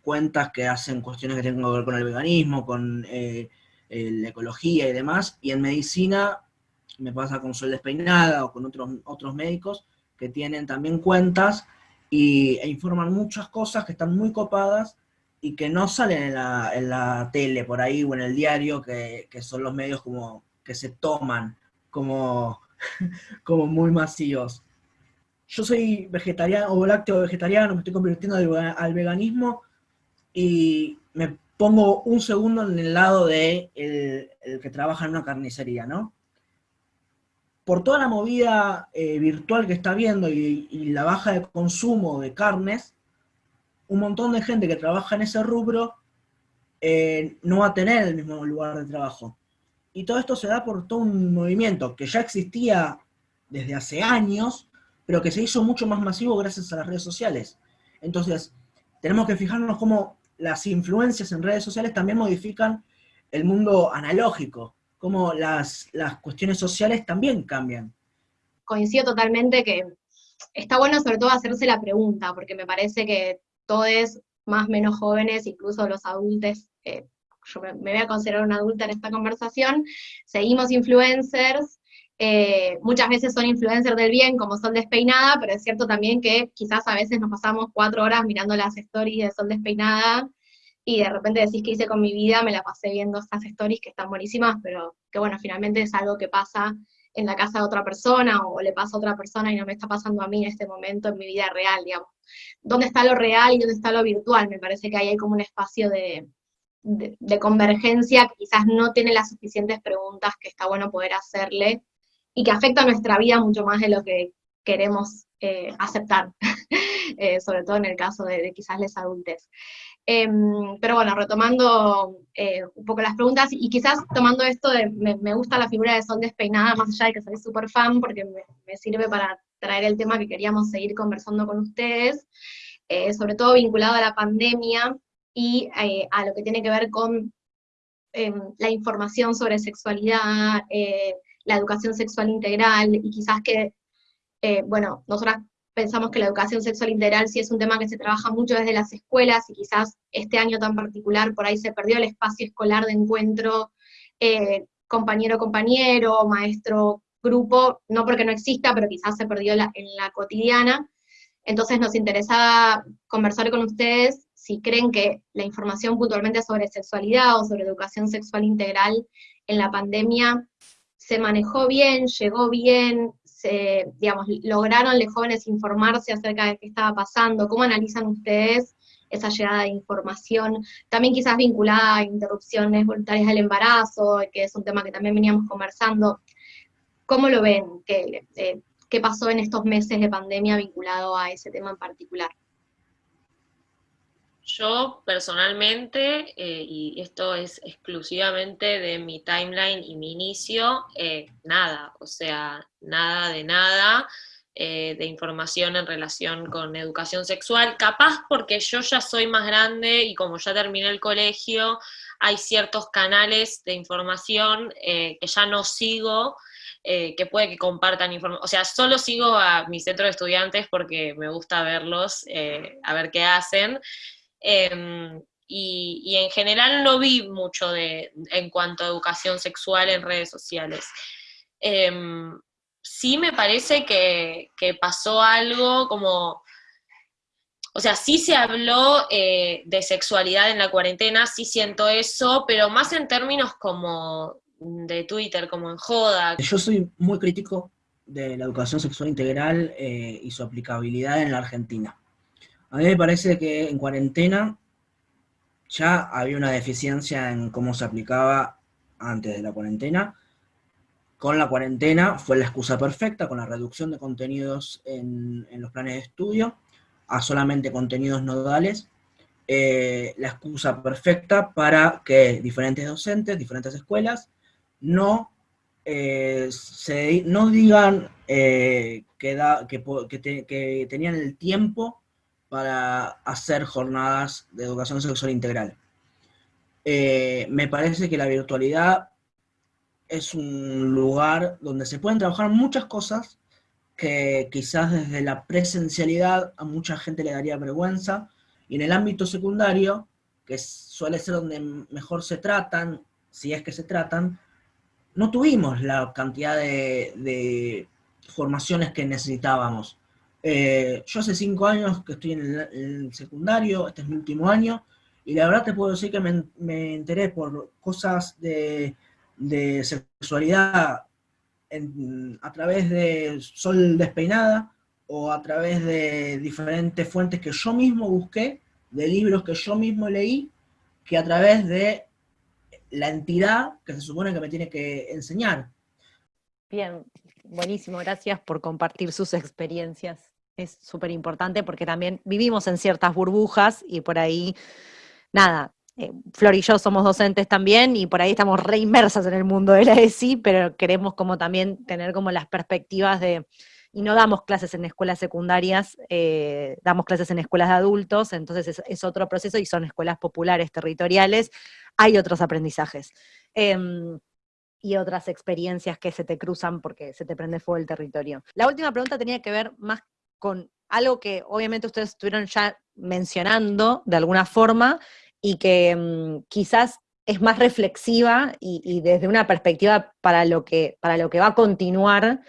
cuentas que hacen cuestiones que tienen que ver con el veganismo, con la ecología y demás. Y en medicina me pasa con Sol Despeinada o con otros, otros médicos que tienen también cuentas y, e informan muchas cosas que están muy copadas y que no salen en la, en la tele por ahí o en el diario, que, que son los medios como que se toman como, como muy masivos. Yo soy vegetariano o lácteo vegetariano, me estoy convirtiendo al, veganismo y me pongo un segundo en el lado de el, que trabaja en una carnicería, ¿no? Por toda la movida eh, virtual que está viendo y, la baja de consumo de carnes, un montón de gente que trabaja en ese rubro eh, no va a tener el mismo lugar de trabajo. Y todo esto se da por todo un movimiento que ya existía desde hace años, pero que se hizo mucho más masivo gracias a las redes sociales. Entonces, tenemos que fijarnos cómo las influencias en redes sociales también modifican el mundo analógico, cómo las, las cuestiones sociales también cambian. Coincido totalmente que está bueno sobre todo hacerse la pregunta, porque me parece que todos más menos jóvenes, incluso los adultos, eh, yo me, voy a considerar una adulta en esta conversación, seguimos influencers, eh, muchas veces son influencers del bien, como Sol Despeinada, pero es cierto también que quizás a veces nos pasamos cuatro horas mirando las stories de Sol Despeinada, y de repente decís que hice con mi vida, me la pasé viendo estas stories que están buenísimas, pero que bueno, finalmente es algo que pasa en la casa de otra persona o le pasa a otra persona y no me está pasando a mí en este momento en mi vida real, digamos. ¿Dónde está lo real y dónde está lo virtual? Me parece que ahí hay como un espacio de, de, convergencia que quizás no tiene las suficientes preguntas que está bueno poder hacerle y que afecta nuestra vida mucho más de lo que queremos eh, aceptar, eh, sobre todo en el caso de, quizás les adultos. Em, pero bueno, retomando eh, un poco las preguntas, y quizás tomando esto de, me, gusta la figura de Sol despeinada, más allá de que soy súper fan, porque me, me, sirve para traer el tema que queríamos seguir conversando con ustedes, sobre todo vinculado a la pandemia, y eh, a lo que tiene que ver con em, la información sobre sexualidad, eh, la educación sexual integral, y quizás que, eh, bueno, nosotras pensamos que la educación sexual integral sí es un tema que se trabaja mucho desde las escuelas, y quizás este año tan particular por ahí se perdió el espacio escolar de encuentro compañero-compañero, maestro-grupo, no porque no exista, pero quizás se perdió en la cotidiana. Entonces nos interesaba conversar con ustedes si creen que la información puntualmente sobre sexualidad o sobre educación sexual integral en la pandemia se manejó bien, llegó bien, se, digamos, lograron los jóvenes informarse acerca de qué estaba pasando, cómo analizan ustedes esa llegada de información, también quizás vinculada a interrupciones voluntarias del embarazo, que es un tema que también veníamos conversando. ¿Cómo lo ven? ¿Qué, eh, qué pasó en estos meses de pandemia vinculado a ese tema en particular? Yo personalmente, eh, y esto es exclusivamente de mi timeline y mi inicio, eh, nada, o sea, nada de nada eh, de información en relación con educación sexual, capaz porque yo ya soy más grande y como ya terminé el colegio, hay ciertos canales de información que ya no sigo, que puede que compartan información, o sea, solo sigo a mi centro de estudiantes porque me gusta verlos, a ver qué hacen, Em, y, en general no vi mucho de, en cuanto a educación sexual en redes sociales. Em, sí me parece que, pasó algo como, o sea, sí se habló eh, de sexualidad en la cuarentena, sí siento eso, pero más en términos como de Twitter, como en joda. Yo soy muy crítico de la educación sexual integral eh, y su aplicabilidad en la Argentina. A mí me parece que en cuarentena ya había una deficiencia en cómo se aplicaba antes de la cuarentena. Con la cuarentena fue la excusa perfecta, con la reducción de contenidos en, los planes de estudio a solamente contenidos nodales, eh, la excusa perfecta para que diferentes docentes, diferentes escuelas, no, eh, se, no digan eh, que tenían el tiempo para hacer jornadas de educación sexual integral. Eh, me parece que la virtualidad es un lugar donde se pueden trabajar muchas cosas que quizás desde la presencialidad a mucha gente le daría vergüenza, y en el ámbito secundario, que suele ser donde mejor se tratan, si es que se tratan, no tuvimos la cantidad de, formaciones que necesitábamos. Eh, yo hace cinco años que estoy en el, secundario, este es mi último año, y la verdad te puedo decir que me, enteré por cosas de, de sexualidad a través de Sol Despeinada o a través de diferentes fuentes que yo mismo busqué, de libros que yo mismo leí, que a través de la entidad que se supone que me tiene que enseñar. Bien, buenísimo, gracias por compartir sus experiencias. Es súper importante porque también vivimos en ciertas burbujas y por ahí, nada, eh, Flor y yo somos docentes también y por ahí estamos re inmersas en el mundo de la ESI, pero queremos como también tener como las perspectivas de, y no damos clases en escuelas secundarias, eh, damos clases en escuelas de adultos, entonces es, otro proceso y son escuelas populares, territoriales, hay otros aprendizajes. Em, y otras experiencias que se te cruzan porque se te prende fuego el territorio. La última pregunta tenía que ver más con algo que obviamente ustedes estuvieron ya mencionando de alguna forma, y que mm, quizás es más reflexiva y, desde una perspectiva para lo, que, para lo que va a continuar,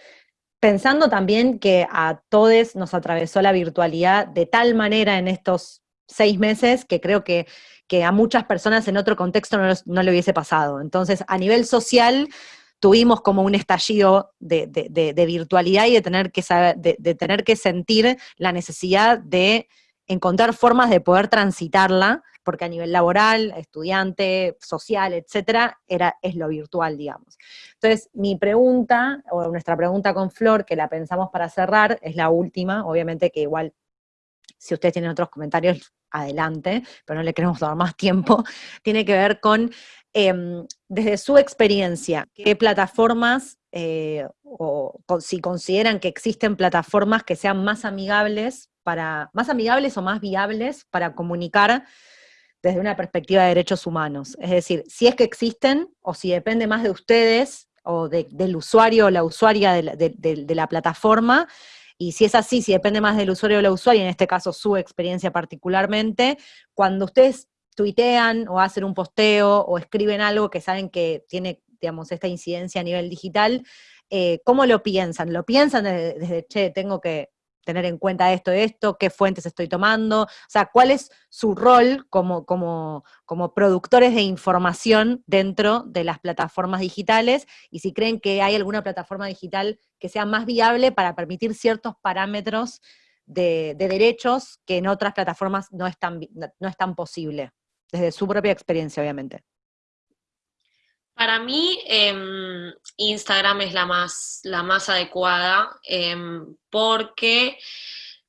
pensando también que a todos nos atravesó la virtualidad de tal manera en estos seis meses que creo que, que a muchas personas en otro contexto no, le hubiese pasado. Entonces, a nivel social, tuvimos como un estallido de, virtualidad y de tener, que de, tener que sentir la necesidad de encontrar formas de poder transitarla porque a nivel laboral, estudiante, social, etcétera, era, es lo virtual, digamos. Entonces, mi pregunta, o nuestra pregunta con Flor, que la pensamos para cerrar, es la última, obviamente que igual, si ustedes tienen otros comentarios, adelante, pero no le queremos dar más tiempo, tiene que ver con, em, desde su experiencia, qué plataformas eh, o, si consideran que existen plataformas que sean más amigables para, más amigables o más viables para comunicar desde una perspectiva de derechos humanos. Es decir, si es que existen o si depende más de ustedes o del usuario o la usuaria de la, plataforma, y si es así, si depende más del usuario o la usuaria, en este caso su experiencia particularmente, cuando ustedes tuitean o hacen un posteo o escriben algo que saben que tiene, digamos, esta incidencia a nivel digital, eh, ¿cómo lo piensan? ¿Lo piensan desde, che, tengo que tener en cuenta esto, esto, qué fuentes estoy tomando, o sea, cuál es su rol como, como, como productores de información dentro de las plataformas digitales y si creen que hay alguna plataforma digital que sea más viable para permitir ciertos parámetros de, derechos que en otras plataformas no es, tan, no es tan posible, desde su propia experiencia, obviamente. Para mí, em, Instagram es la más, la más adecuada, em, porque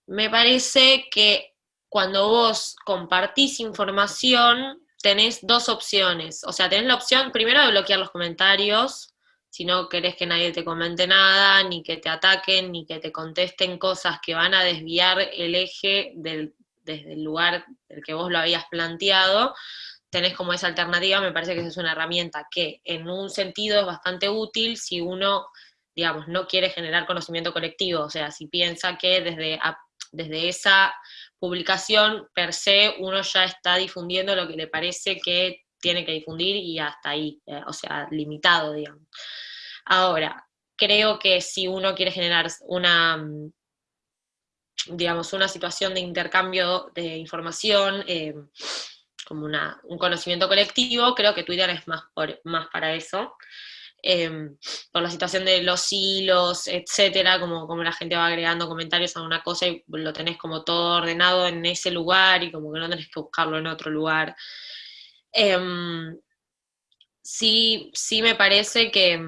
me parece que cuando vos compartís información, tenés dos opciones. O sea, tenés la opción primero de bloquear los comentarios, si no querés que nadie te comente nada, ni que te ataquen, ni que te contesten cosas que van a desviar el eje desde el lugar del que vos lo habías planteado tenés como esa alternativa, me parece que es una herramienta que en un sentido es bastante útil si uno, digamos, no quiere generar conocimiento colectivo, o sea, si piensa que desde, desde esa publicación per se uno ya está difundiendo lo que le parece que tiene que difundir y hasta ahí, eh, o sea, limitado, digamos. Ahora, creo que si uno quiere generar una, digamos, una situación de intercambio de información, eh, como un conocimiento colectivo, creo que Twitter es más, más para eso. Em, por la situación de los hilos, etcétera, como, como la gente va agregando comentarios a una cosa y lo tenés como todo ordenado en ese lugar y como que no tenés que buscarlo en otro lugar. Em, sí, sí me parece que,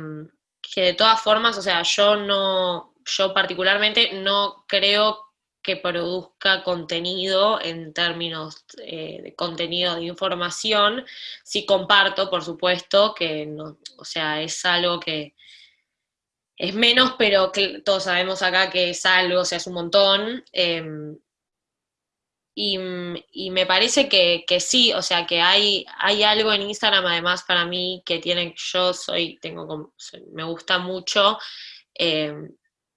que de todas formas, o sea, yo no, yo particularmente no creo que produzca contenido en términos eh, de contenido de información. Sí comparto, por supuesto, que no, o sea, es algo que es menos, pero que todos sabemos acá que es algo, o sea, es un montón. Em, y, me parece que, sí, o sea, que hay, hay algo en Instagram además para mí que tiene, yo soy, tengo me gusta mucho eh,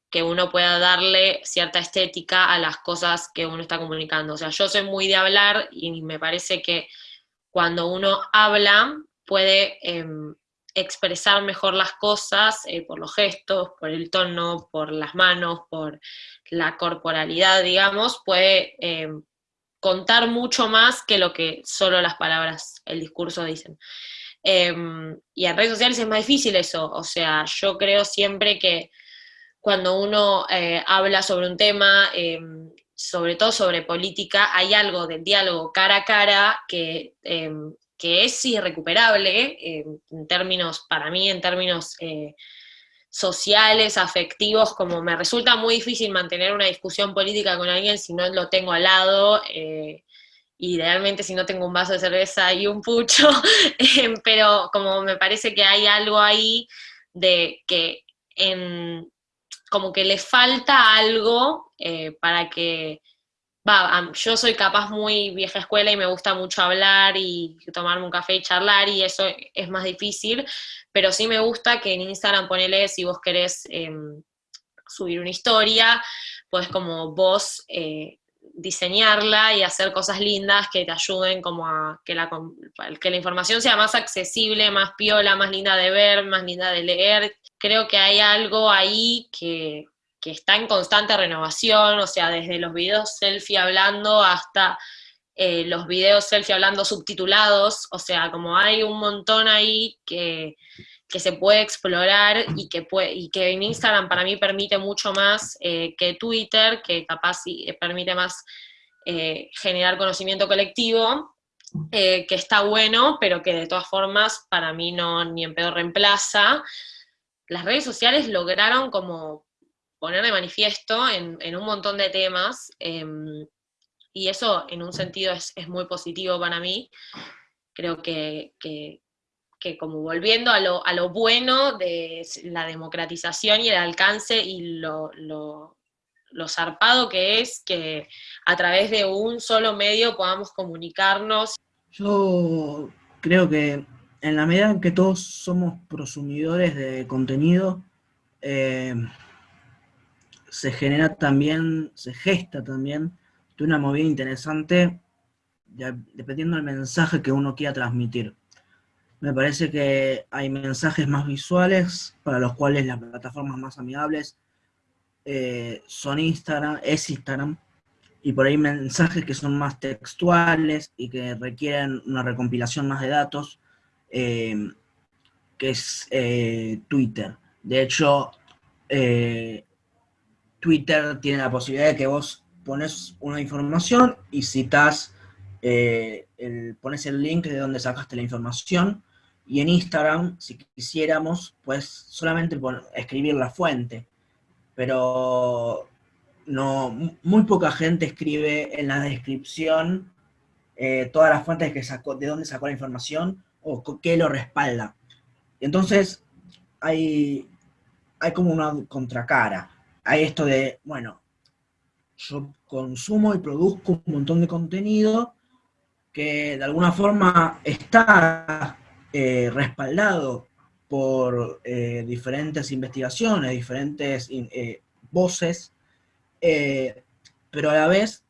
que uno pueda darle cierta estética a las cosas que uno está comunicando. O sea, yo soy muy de hablar y me parece que cuando uno habla puede em, expresar mejor las cosas eh, por los gestos, por el tono, por las manos, por la corporalidad, digamos, puede em, contar mucho más que lo que solo las palabras, el discurso dicen. Em, y en redes sociales es más difícil eso, o sea, yo creo siempre que cuando uno eh, habla sobre un tema, em, sobre todo sobre política, hay algo del diálogo cara a cara que, em, que es irrecuperable en términos, para mí, en términos eh, sociales, afectivos, como me resulta muy difícil mantener una discusión política con alguien si no lo tengo al lado, eh, idealmente si no tengo un vaso de cerveza y un pucho, em, pero como me parece que hay algo ahí de que en, como que le falta algo eh, para que, va, yo soy capaz muy vieja escuela y me gusta mucho hablar y tomarme un café y charlar y eso es más difícil, pero sí me gusta que en Instagram ponele si vos querés em, subir una historia, pues como vos eh, diseñarla y hacer cosas lindas que te ayuden como a que la, que la información sea más accesible, más piola, más linda de ver, más linda de leer. Creo que hay algo ahí que, que está en constante renovación, o sea, desde los videos selfie hablando hasta eh, los videos selfie hablando subtitulados, o sea, como hay un montón ahí que, que se puede explorar y que, puede, y que en Instagram para mí permite mucho más eh, que Twitter, que capaz sí, permite más eh, generar conocimiento colectivo, que está bueno, pero que de todas formas para mí no ni en pedo reemplaza. Las redes sociales lograron como poner de manifiesto en, en un montón de temas, em, y eso en un sentido es, muy positivo para mí. Creo que, como volviendo a lo, a lo, bueno de la democratización y el alcance y lo, lo, zarpado que es que a través de un solo medio podamos comunicarnos. Yo creo que en la medida en que todos somos prosumidores de contenido, eh, se genera también, se gesta también de una movida interesante dependiendo del mensaje que uno quiera transmitir. Me parece que hay mensajes más visuales para los cuales las plataformas más amigables eh, son Instagram, es Instagram, y por ahí mensajes que son más textuales y que requieren una recompilación más de datos, eh, que es eh, Twitter. De hecho, Twitter tiene la posibilidad de que vos pones una información y citas, pones el link de donde sacaste la información, y en Instagram, si quisiéramos, pues solamente escribir la fuente, pero no, muy poca gente escribe en la descripción eh, todas las fuentes que sacó, de dónde sacó la información o qué lo respalda. Entonces, hay, hay como una contracara. Hay esto de, bueno, yo consumo y produzco un montón de contenido que de alguna forma está eh, respaldado por eh, diferentes investigaciones, diferentes eh, voces, pero a la vez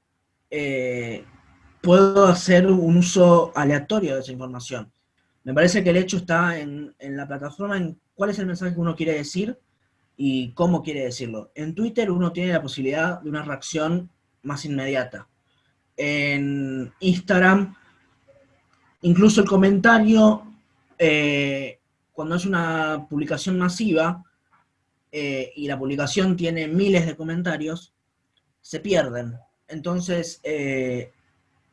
puedo hacer un uso aleatorio de esa información. Me parece que el hecho está en, en la plataforma, en cuál es el mensaje que uno quiere decir, y cómo quiere decirlo. En Twitter uno tiene la posibilidad de una reacción más inmediata. En Instagram, incluso el comentario, eh, cuando es una publicación masiva eh, y la publicación tiene miles de comentarios, se pierden. Entonces, eh,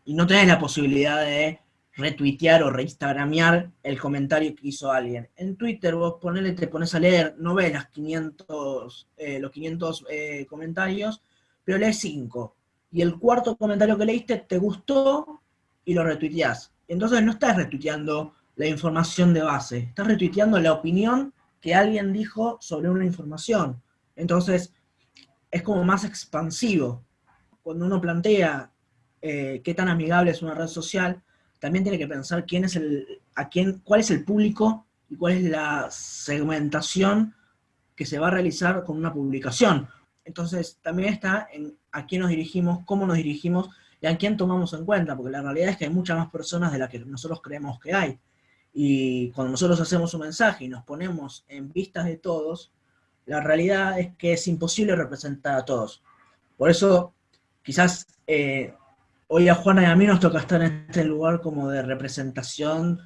y no tenés la posibilidad de retuitear o reinstagramear el comentario que hizo alguien. En Twitter vos ponele, te pones a leer, no ves las 500, eh, los 500 eh, comentarios, pero lees 5. Y el cuarto comentario que leíste te gustó y lo retuiteás. Entonces no estás retuiteando la información de base, estás retuiteando la opinión que alguien dijo sobre una información. Entonces es como más expansivo. Cuando uno plantea eh, qué tan amigable es una red social, también tiene que pensar quién es el, a quién, cuál es el público y cuál es la segmentación que se va a realizar con una publicación. Entonces, también está en a quién nos dirigimos, cómo nos dirigimos y a quién tomamos en cuenta, porque la realidad es que hay muchas más personas de las que nosotros creemos que hay. Y cuando nosotros hacemos un mensaje y nos ponemos en vistas de todos, la realidad es que es imposible representar a todos. Por eso, quizás eh, hoy a Juana y a mí nos toca estar en este lugar como de representación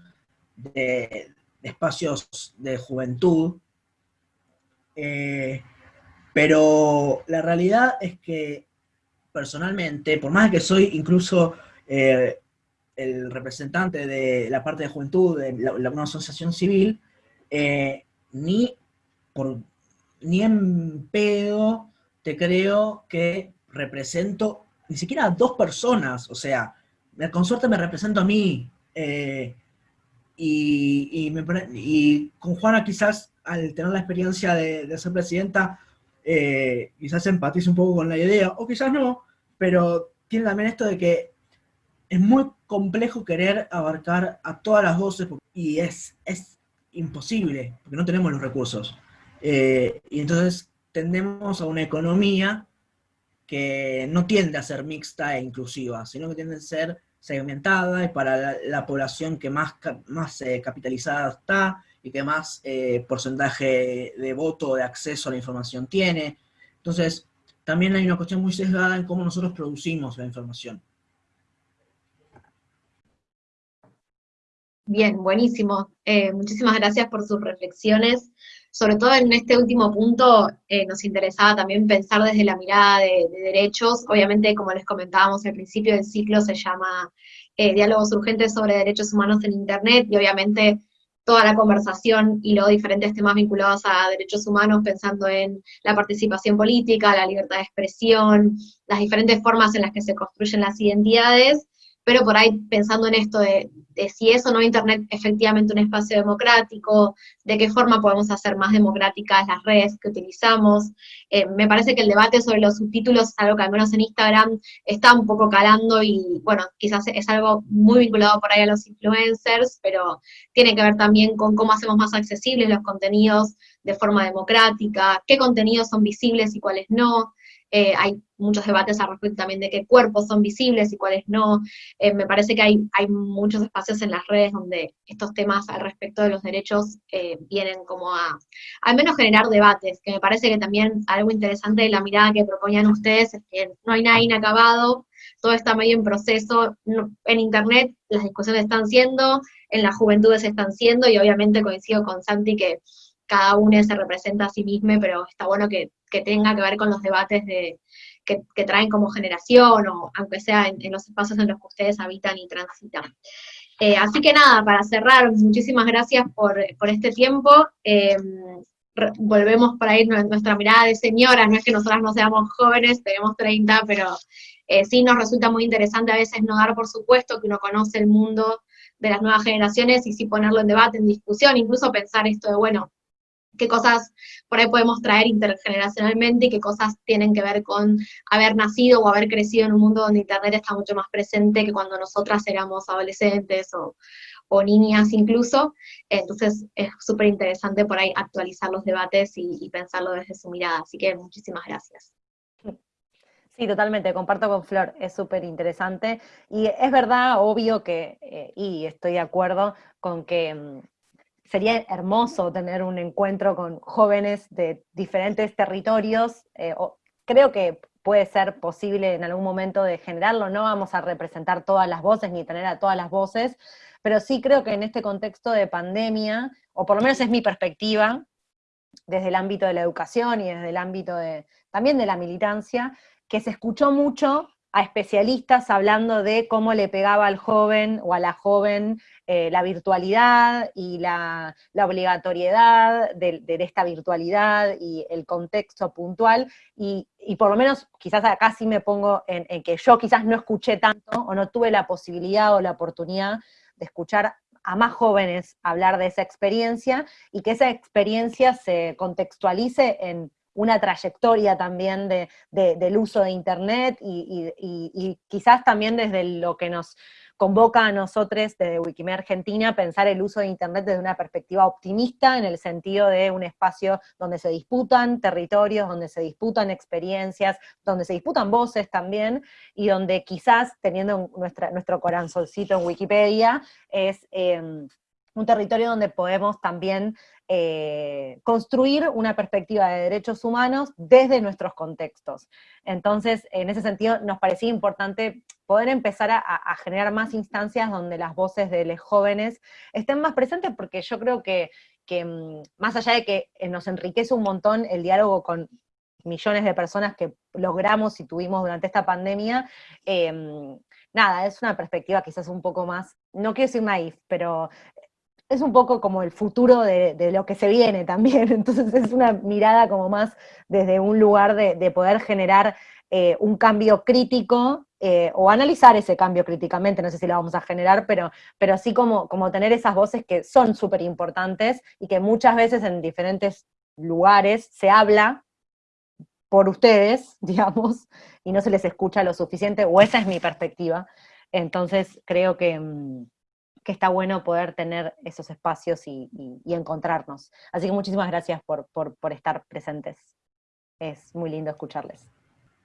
de, espacios de juventud, eh, pero la realidad es que personalmente, por más que soy incluso eh, el representante de la parte de juventud de la, una asociación civil, eh, ni, por, ni en pedo te creo que represento ni siquiera a dos personas, o sea, con suerte me represento a mí, eh, y, con Juana quizás al tener la experiencia de ser presidenta, eh, quizás empatice un poco con la idea, o quizás no, pero tiene también esto de que es muy complejo querer abarcar a todas las voces y es, es imposible, porque no tenemos los recursos. Eh, y entonces tendemos a una economía que no tiende a ser mixta e inclusiva, sino que tiende a ser segmentada y para la, población que más, más eh, capitalizada está, y que más eh, porcentaje de voto, de acceso a la información tiene. Entonces, también hay una cuestión muy sesgada en cómo nosotros producimos la información. Bien, buenísimo. Eh, muchísimas gracias por sus reflexiones. Sobre todo en este último punto eh, nos interesaba también pensar desde la mirada de, de, derechos. Obviamente, como les comentábamos al principio del ciclo, se llama Diálogos Urgentes sobre Derechos Humanos en Internet y obviamente toda la conversación y luego diferentes temas vinculados a derechos humanos, pensando en la participación política, la libertad de expresión, las diferentes formas en las que se construyen las identidades, pero por ahí pensando en esto de, si es o no Internet efectivamente un espacio democrático, de qué forma podemos hacer más democráticas las redes que utilizamos. Eh, me parece que el debate sobre los subtítulos algo que al menos en Instagram está un poco calando y bueno, quizás es algo muy vinculado por ahí a los influencers, pero tiene que ver también con cómo hacemos más accesibles los contenidos de forma democrática, qué contenidos son visibles y cuáles no. Eh, hay muchos debates al respecto también de qué cuerpos son visibles y cuáles no. Eh, me parece que hay, hay muchos espacios en las redes donde estos temas al respecto de los derechos eh, vienen como a, al menos generar debates, que me parece que también algo interesante de la mirada que proponían ustedes es que no hay nada inacabado, todo está medio en proceso, en internet las discusiones están siendo, en las juventudes están siendo, y obviamente coincido con Santi que cada uno se representa a sí mismo, pero está bueno que, tenga que ver con los debates de, que, traen como generación, o aunque sea en, los espacios en los que ustedes habitan y transitan. Eh, así que nada, para cerrar, muchísimas gracias por, este tiempo. Em, volvemos para ir nuestra mirada de señoras, no es que nosotras no seamos jóvenes, tenemos 30, pero eh, sí nos resulta muy interesante a veces no dar por supuesto que uno conoce el mundo de las nuevas generaciones y sí ponerlo en debate, en discusión, incluso pensar esto de, bueno, qué cosas por ahí podemos traer intergeneracionalmente y qué cosas tienen que ver con haber nacido o haber crecido en un mundo donde Internet está mucho más presente que cuando nosotras éramos adolescentes o, niñas incluso. Entonces es súper interesante por ahí actualizar los debates y, pensarlo desde su mirada. Así que muchísimas gracias. Sí, totalmente, comparto con Flor, es súper interesante. Y es verdad, obvio que, eh, y estoy de acuerdo con que mm, sería hermoso tener un encuentro con jóvenes de diferentes territorios. Eh, creo que puede ser posible en algún momento de generarlo, no vamos a representar todas las voces ni tener a todas las voces, pero sí creo que en este contexto de pandemia, o por lo menos es mi perspectiva, desde el ámbito de la educación y desde el ámbito de, también de la militancia, que se escuchó mucho a especialistas hablando de cómo le pegaba al joven o a la joven eh, la virtualidad y la, obligatoriedad de, esta virtualidad y el contexto puntual, y, por lo menos quizás acá sí me pongo en, en, que yo quizás no escuché tanto o no tuve la posibilidad o la oportunidad de escuchar a más jóvenes hablar de esa experiencia y que esa experiencia se contextualice en una trayectoria también del uso de Internet y, quizás también desde lo que nos convoca a nosotros desde Wikimedia Argentina pensar el uso de Internet desde una perspectiva optimista, en el sentido de un espacio donde se disputan territorios, donde se disputan experiencias, donde se disputan voces también, y donde quizás, teniendo nuestro corazoncito en Wikipedia, es em, un territorio donde podemos también eh, construir una perspectiva de derechos humanos desde nuestros contextos. Entonces, en ese sentido, nos parecía importante poder empezar a, generar más instancias donde las voces de los jóvenes estén más presentes, porque yo creo que, mm, más allá de que eh, nos enriquece un montón el diálogo con millones de personas que logramos y tuvimos durante esta pandemia, em, nada, es una perspectiva quizás un poco más, no quiero decir naif, pero es un poco como el futuro de, lo que se viene también, entonces es una mirada como más desde un lugar de, poder generar eh, un cambio crítico, eh, o analizar ese cambio críticamente, no sé si lo vamos a generar, pero, pero como, como tener esas voces que son súper importantes y que muchas veces en diferentes lugares se habla por ustedes, digamos, y no se les escucha lo suficiente, o esa es mi perspectiva. Entonces creo que, mm, que está bueno poder tener esos espacios y, encontrarnos. Así que muchísimas gracias por, estar presentes. Es muy lindo escucharles.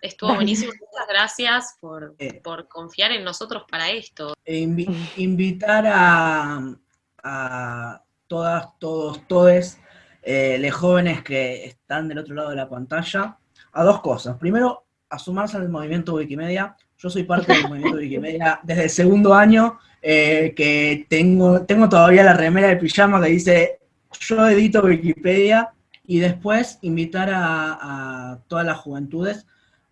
Estuvo buenísimo, muchas gracias por, eh. confiar en nosotros para esto. E invitar a, todas, todos, todes, eh, los jóvenes que están del otro lado de la pantalla, a dos cosas. Primero, a sumarse al movimiento Wikimedia. Yo soy parte del movimiento Wikimedia desde el segundo año eh, que tengo, tengo todavía la remera de pijama que dice yo edito Wikipedia y después invitar a, todas las juventudes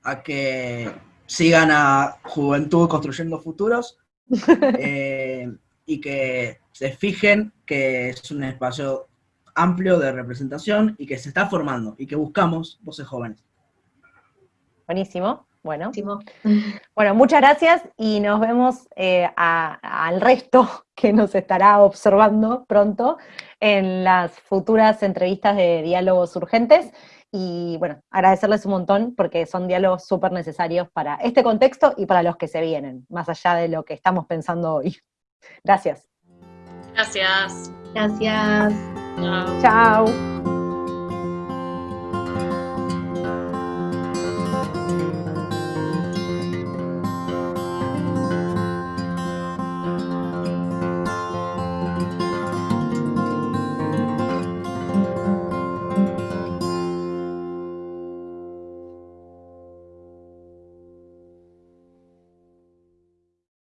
a que sigan a Juventud Construyendo Futuros eh, y que se fijen que es un espacio amplio de representación y que se está formando y que buscamos voces jóvenes. Buenísimo. Bueno, bueno, muchas gracias y nos vemos eh, al resto que nos estará observando pronto en las futuras entrevistas de diálogos urgentes. Y bueno, agradecerles un montón porque son diálogos súper necesarios para este contexto y para los que se vienen, más allá de lo que estamos pensando hoy. Gracias. Gracias. Gracias. Chao.